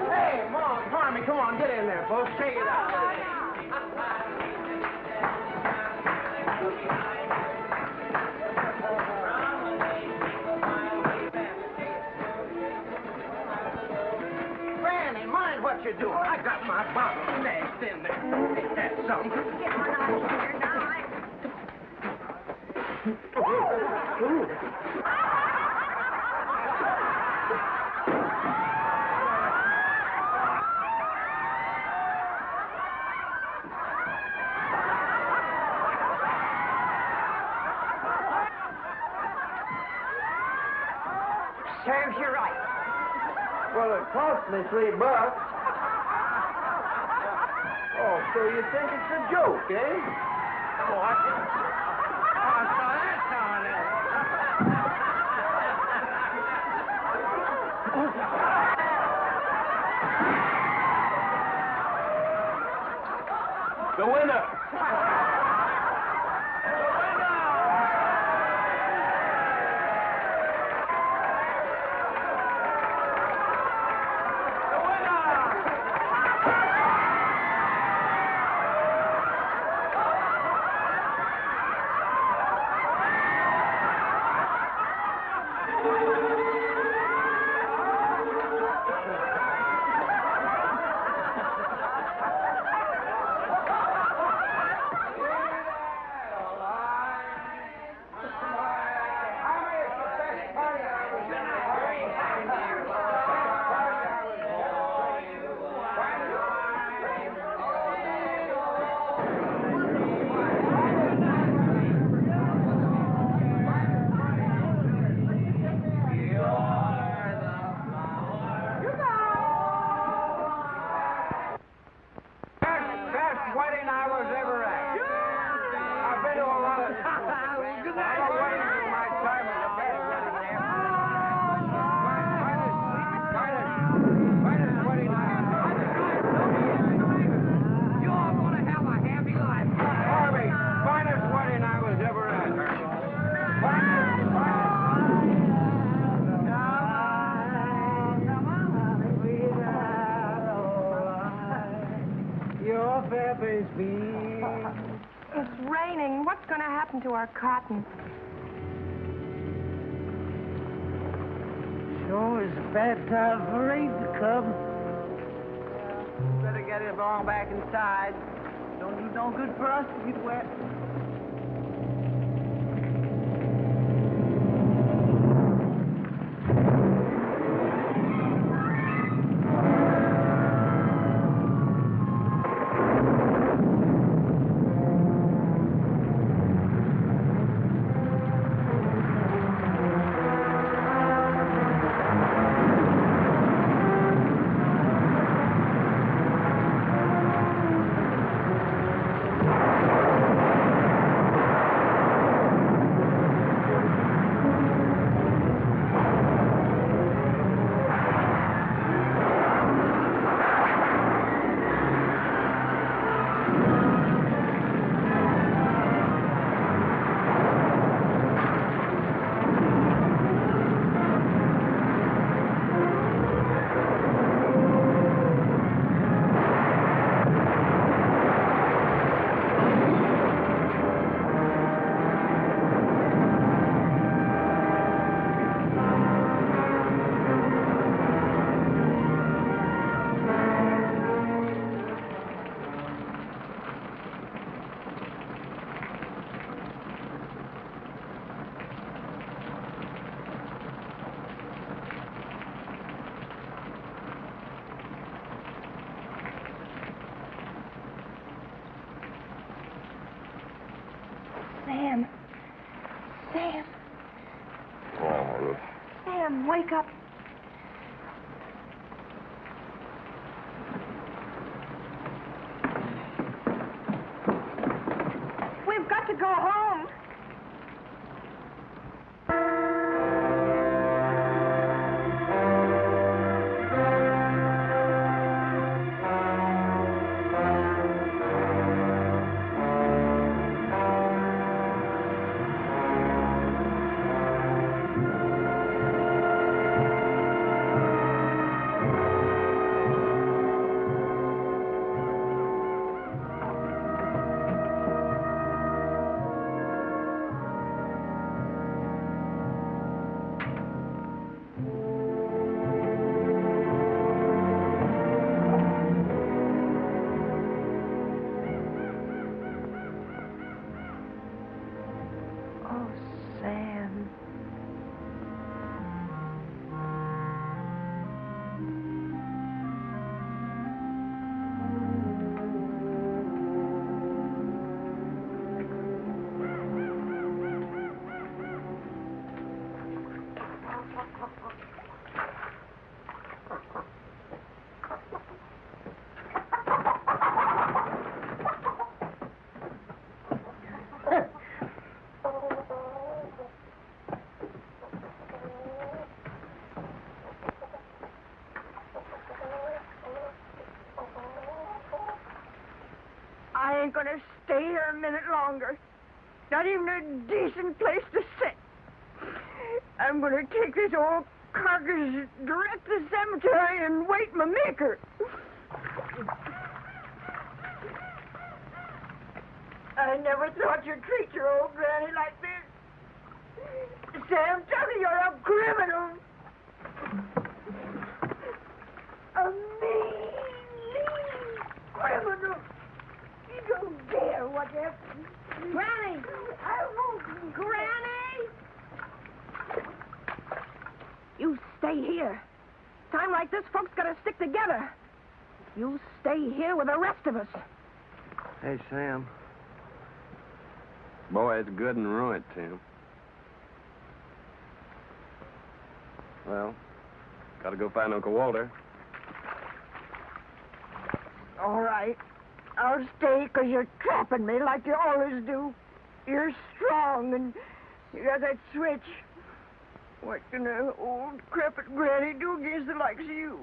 Hey, come on, get in there, folks. Shake it out. you? I got my bottle stashed in there. That something? Get on out here now. Serves you right. Well, it cost me three bucks. So you think it's a joke, eh? Oh, what? Oh, I saw that. Longer. Not even a decent place to sit. I'm gonna take this old carcass direct to the cemetery and wait my maker. I never thought you'd treat your old granny like this. Sam, tell me you're a criminal. A mean, mean criminal. You don't dare what you Granny! I won't. Granny! You stay here. Time like this, folks gotta stick together. You stay here with the rest of us. Hey, Sam. Boy, it's good and ruined, Tim. Well, gotta go find Uncle Walter. All right. I'll stay 'cause you're trapping me like you always do. You're strong and you got that switch. What can an old crepit granny do against the likes of you?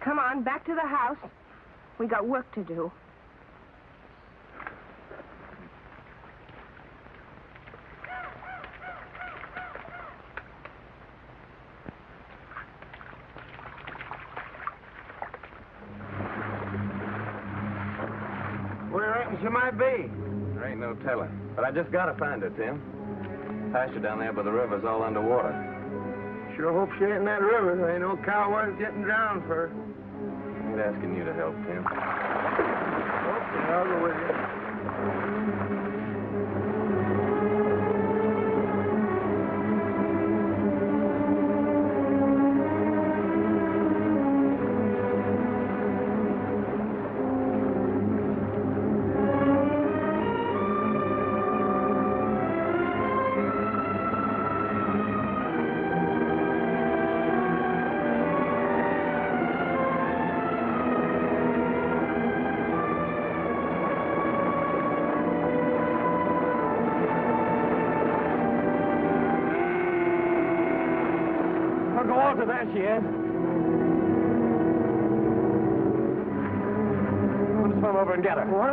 Come on, back to the house. We got work to do. She might be? There ain't no telling. But I just gotta find her, Tim. Pasture down there by the river's all underwater. Sure hope she ain't in that river. There ain't no cow worth getting drowned for. Ain't asking you to help, Tim. Okay, I'll go with you.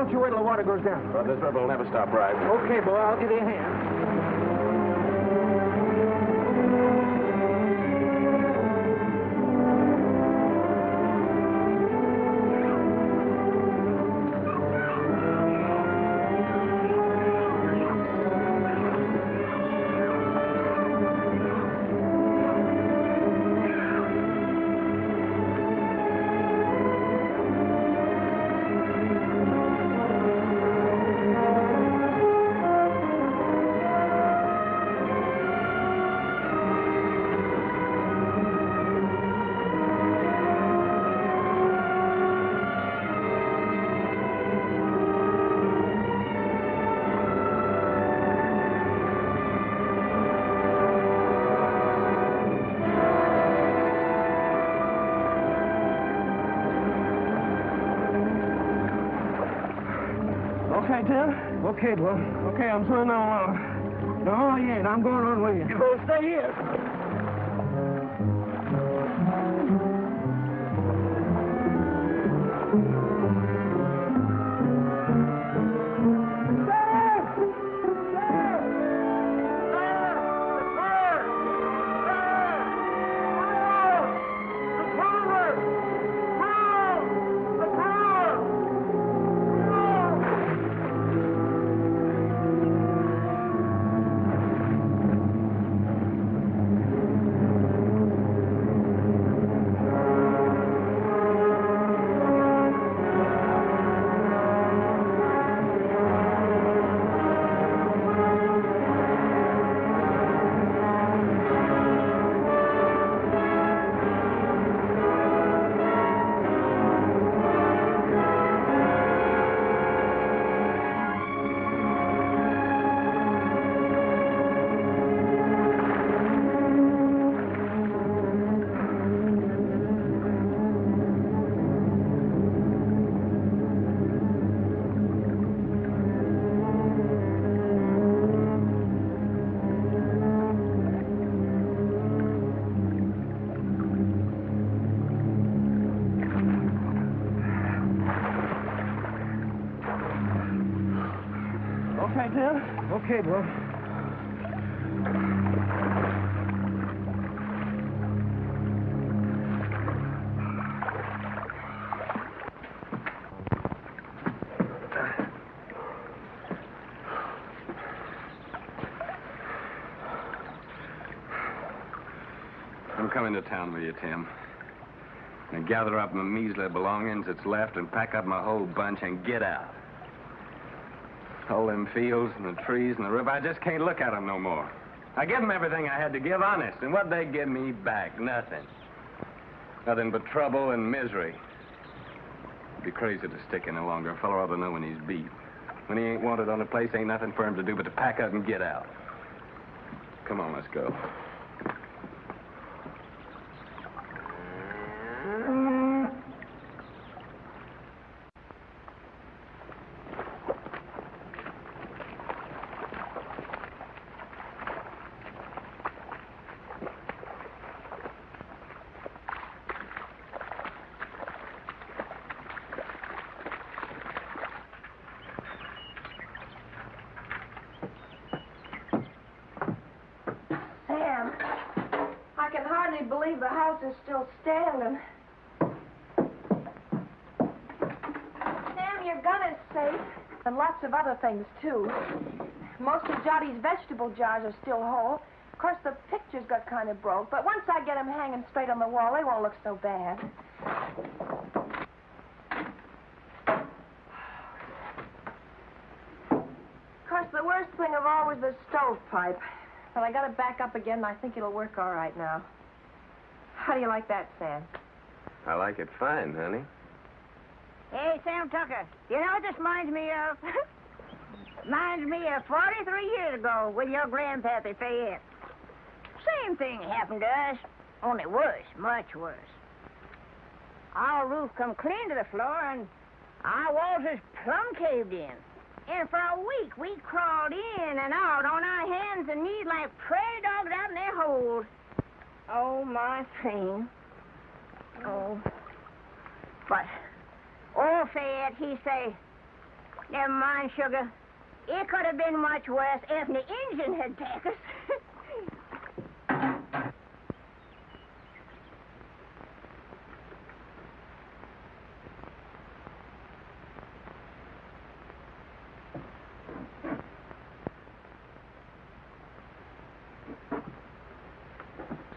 Don't you wait till the water goes down? Well, this river will never stop rising. Okay, boy, I'll give you a hand. Okay, Tim? Okay, I'm swimming along. No, you ain't. I'm going on with you. You both stay here. Okay. I'm coming to town with you, Tim. And gather up my measly belongings that's left and pack up my whole bunch and get out. All them fields and the trees and the river, I just can't look at 'em no more. I give 'em everything I had to give, honest, and what they give me back? Nothing. Nothing but trouble and misery. It'd be crazy to stick in any longer. A fellow ought to know when he's beat. When he ain't wanted on a place, ain't nothing for him to do but to pack up and get out. Come on, let's go. Sam, I can hardly believe the house is still standing. Sam, your gun is safe. And lots of other things, too. Most of Johnny's vegetable jars are still whole. Of course, the pictures got kind of broke, but once I get them hanging straight on the wall, they won't look so bad. Of course, the worst thing of all was the stovepipe. But I got it back up again, and I think it'll work all right now. How do you like that, Sam? I like it fine, honey. Hey, Sam Tucker, you know what this reminds me of? reminds me of 43 years ago with your grandpappy Fayette. Same thing happened to us, only worse, much worse. Our roof come clean to the floor, and our walls is plumb caved in. And for a week, we crawled in and out on our hands and knees like prairie dogs out in their holes. Oh, my thing. Oh. But old Fayette, he say, never mind, sugar. It could have been much worse if the engine had taken us.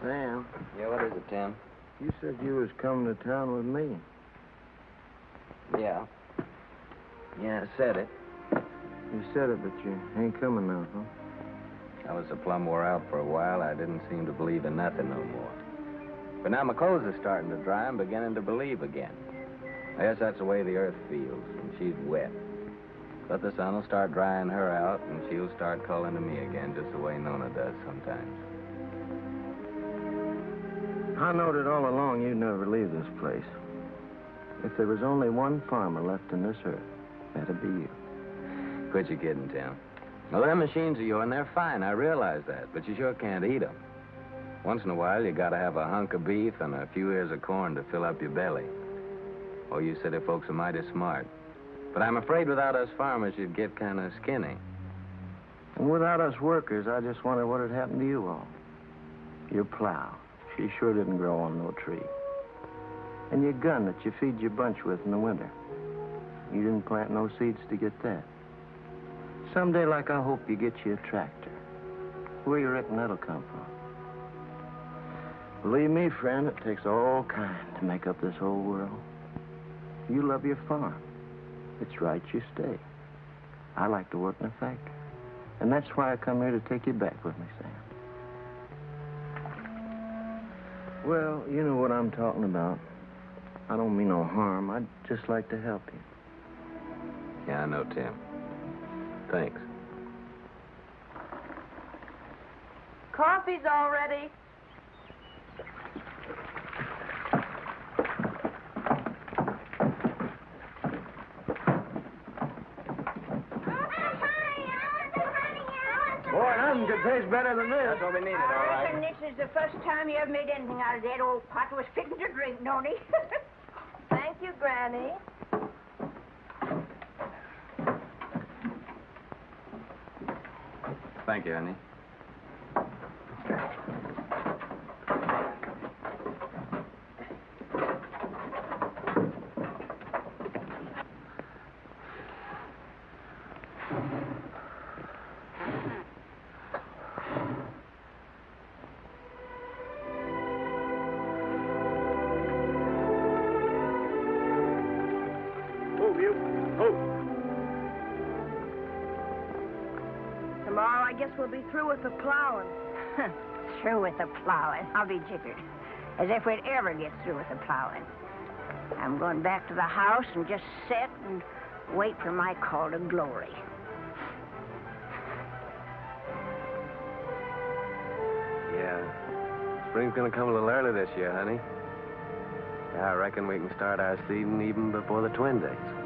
Sam, Yeah, what is it, Tim? you said you was coming to town with me. Yeah. Yeah, I said it. You said it, but you ain't coming now, huh? I was a plumb wore out for a while, I didn't seem to believe in nothing no more. But now my clothes are starting to dry, I'm beginning to believe again. I guess that's the way the earth feels when she's wet. But the sun will start drying her out, and she'll start calling to me again, just the way Nona does sometimes. I knowed it all along you'd never leave this place. If there was only one farmer left in this earth, that'd be you. Quit your kidding, Tim. Well, them machines of yours, and they're fine. I realize that. But you sure can't eat 'em. Once in a while, you gotta have a hunk of beef and a few ears of corn to fill up your belly. Oh, you city folks are mighty smart. But I'm afraid without us farmers, you'd get kind of skinny. And without us workers, I just wonder what had happened to you all. Your plow. She sure didn't grow on no tree. And your gun that you feed your bunch with in the winter. You didn't plant no seeds to get that. Someday, like I hope you get you a tractor. Where you reckon that'll come from? Believe me, friend, it takes all kind to make up this whole world. You love your farm. It's right you stay. I like to work in a factory. And that's why I come here to take you back with me, Sam. Well, you know what I'm talking about. I don't mean no harm. I'd just like to help you. Yeah, I know, Tim. Thanks. Coffee's all ready. Boy, nothing taste better than this. That's what we needed, all I right. reckon this is the first time you ever made anything out of that old pot was fitting to drink, Noni. Thank you, Granny. Thank you, honey. With the plowing. through with the plowing. I'll be jiggered. As if we'd ever get through with the plowing. I'm going back to the house and just sit and wait for my call to glory. Yeah. Spring's gonna come a little early this year, honey. Yeah, I reckon we can start our seeding even before the twin days.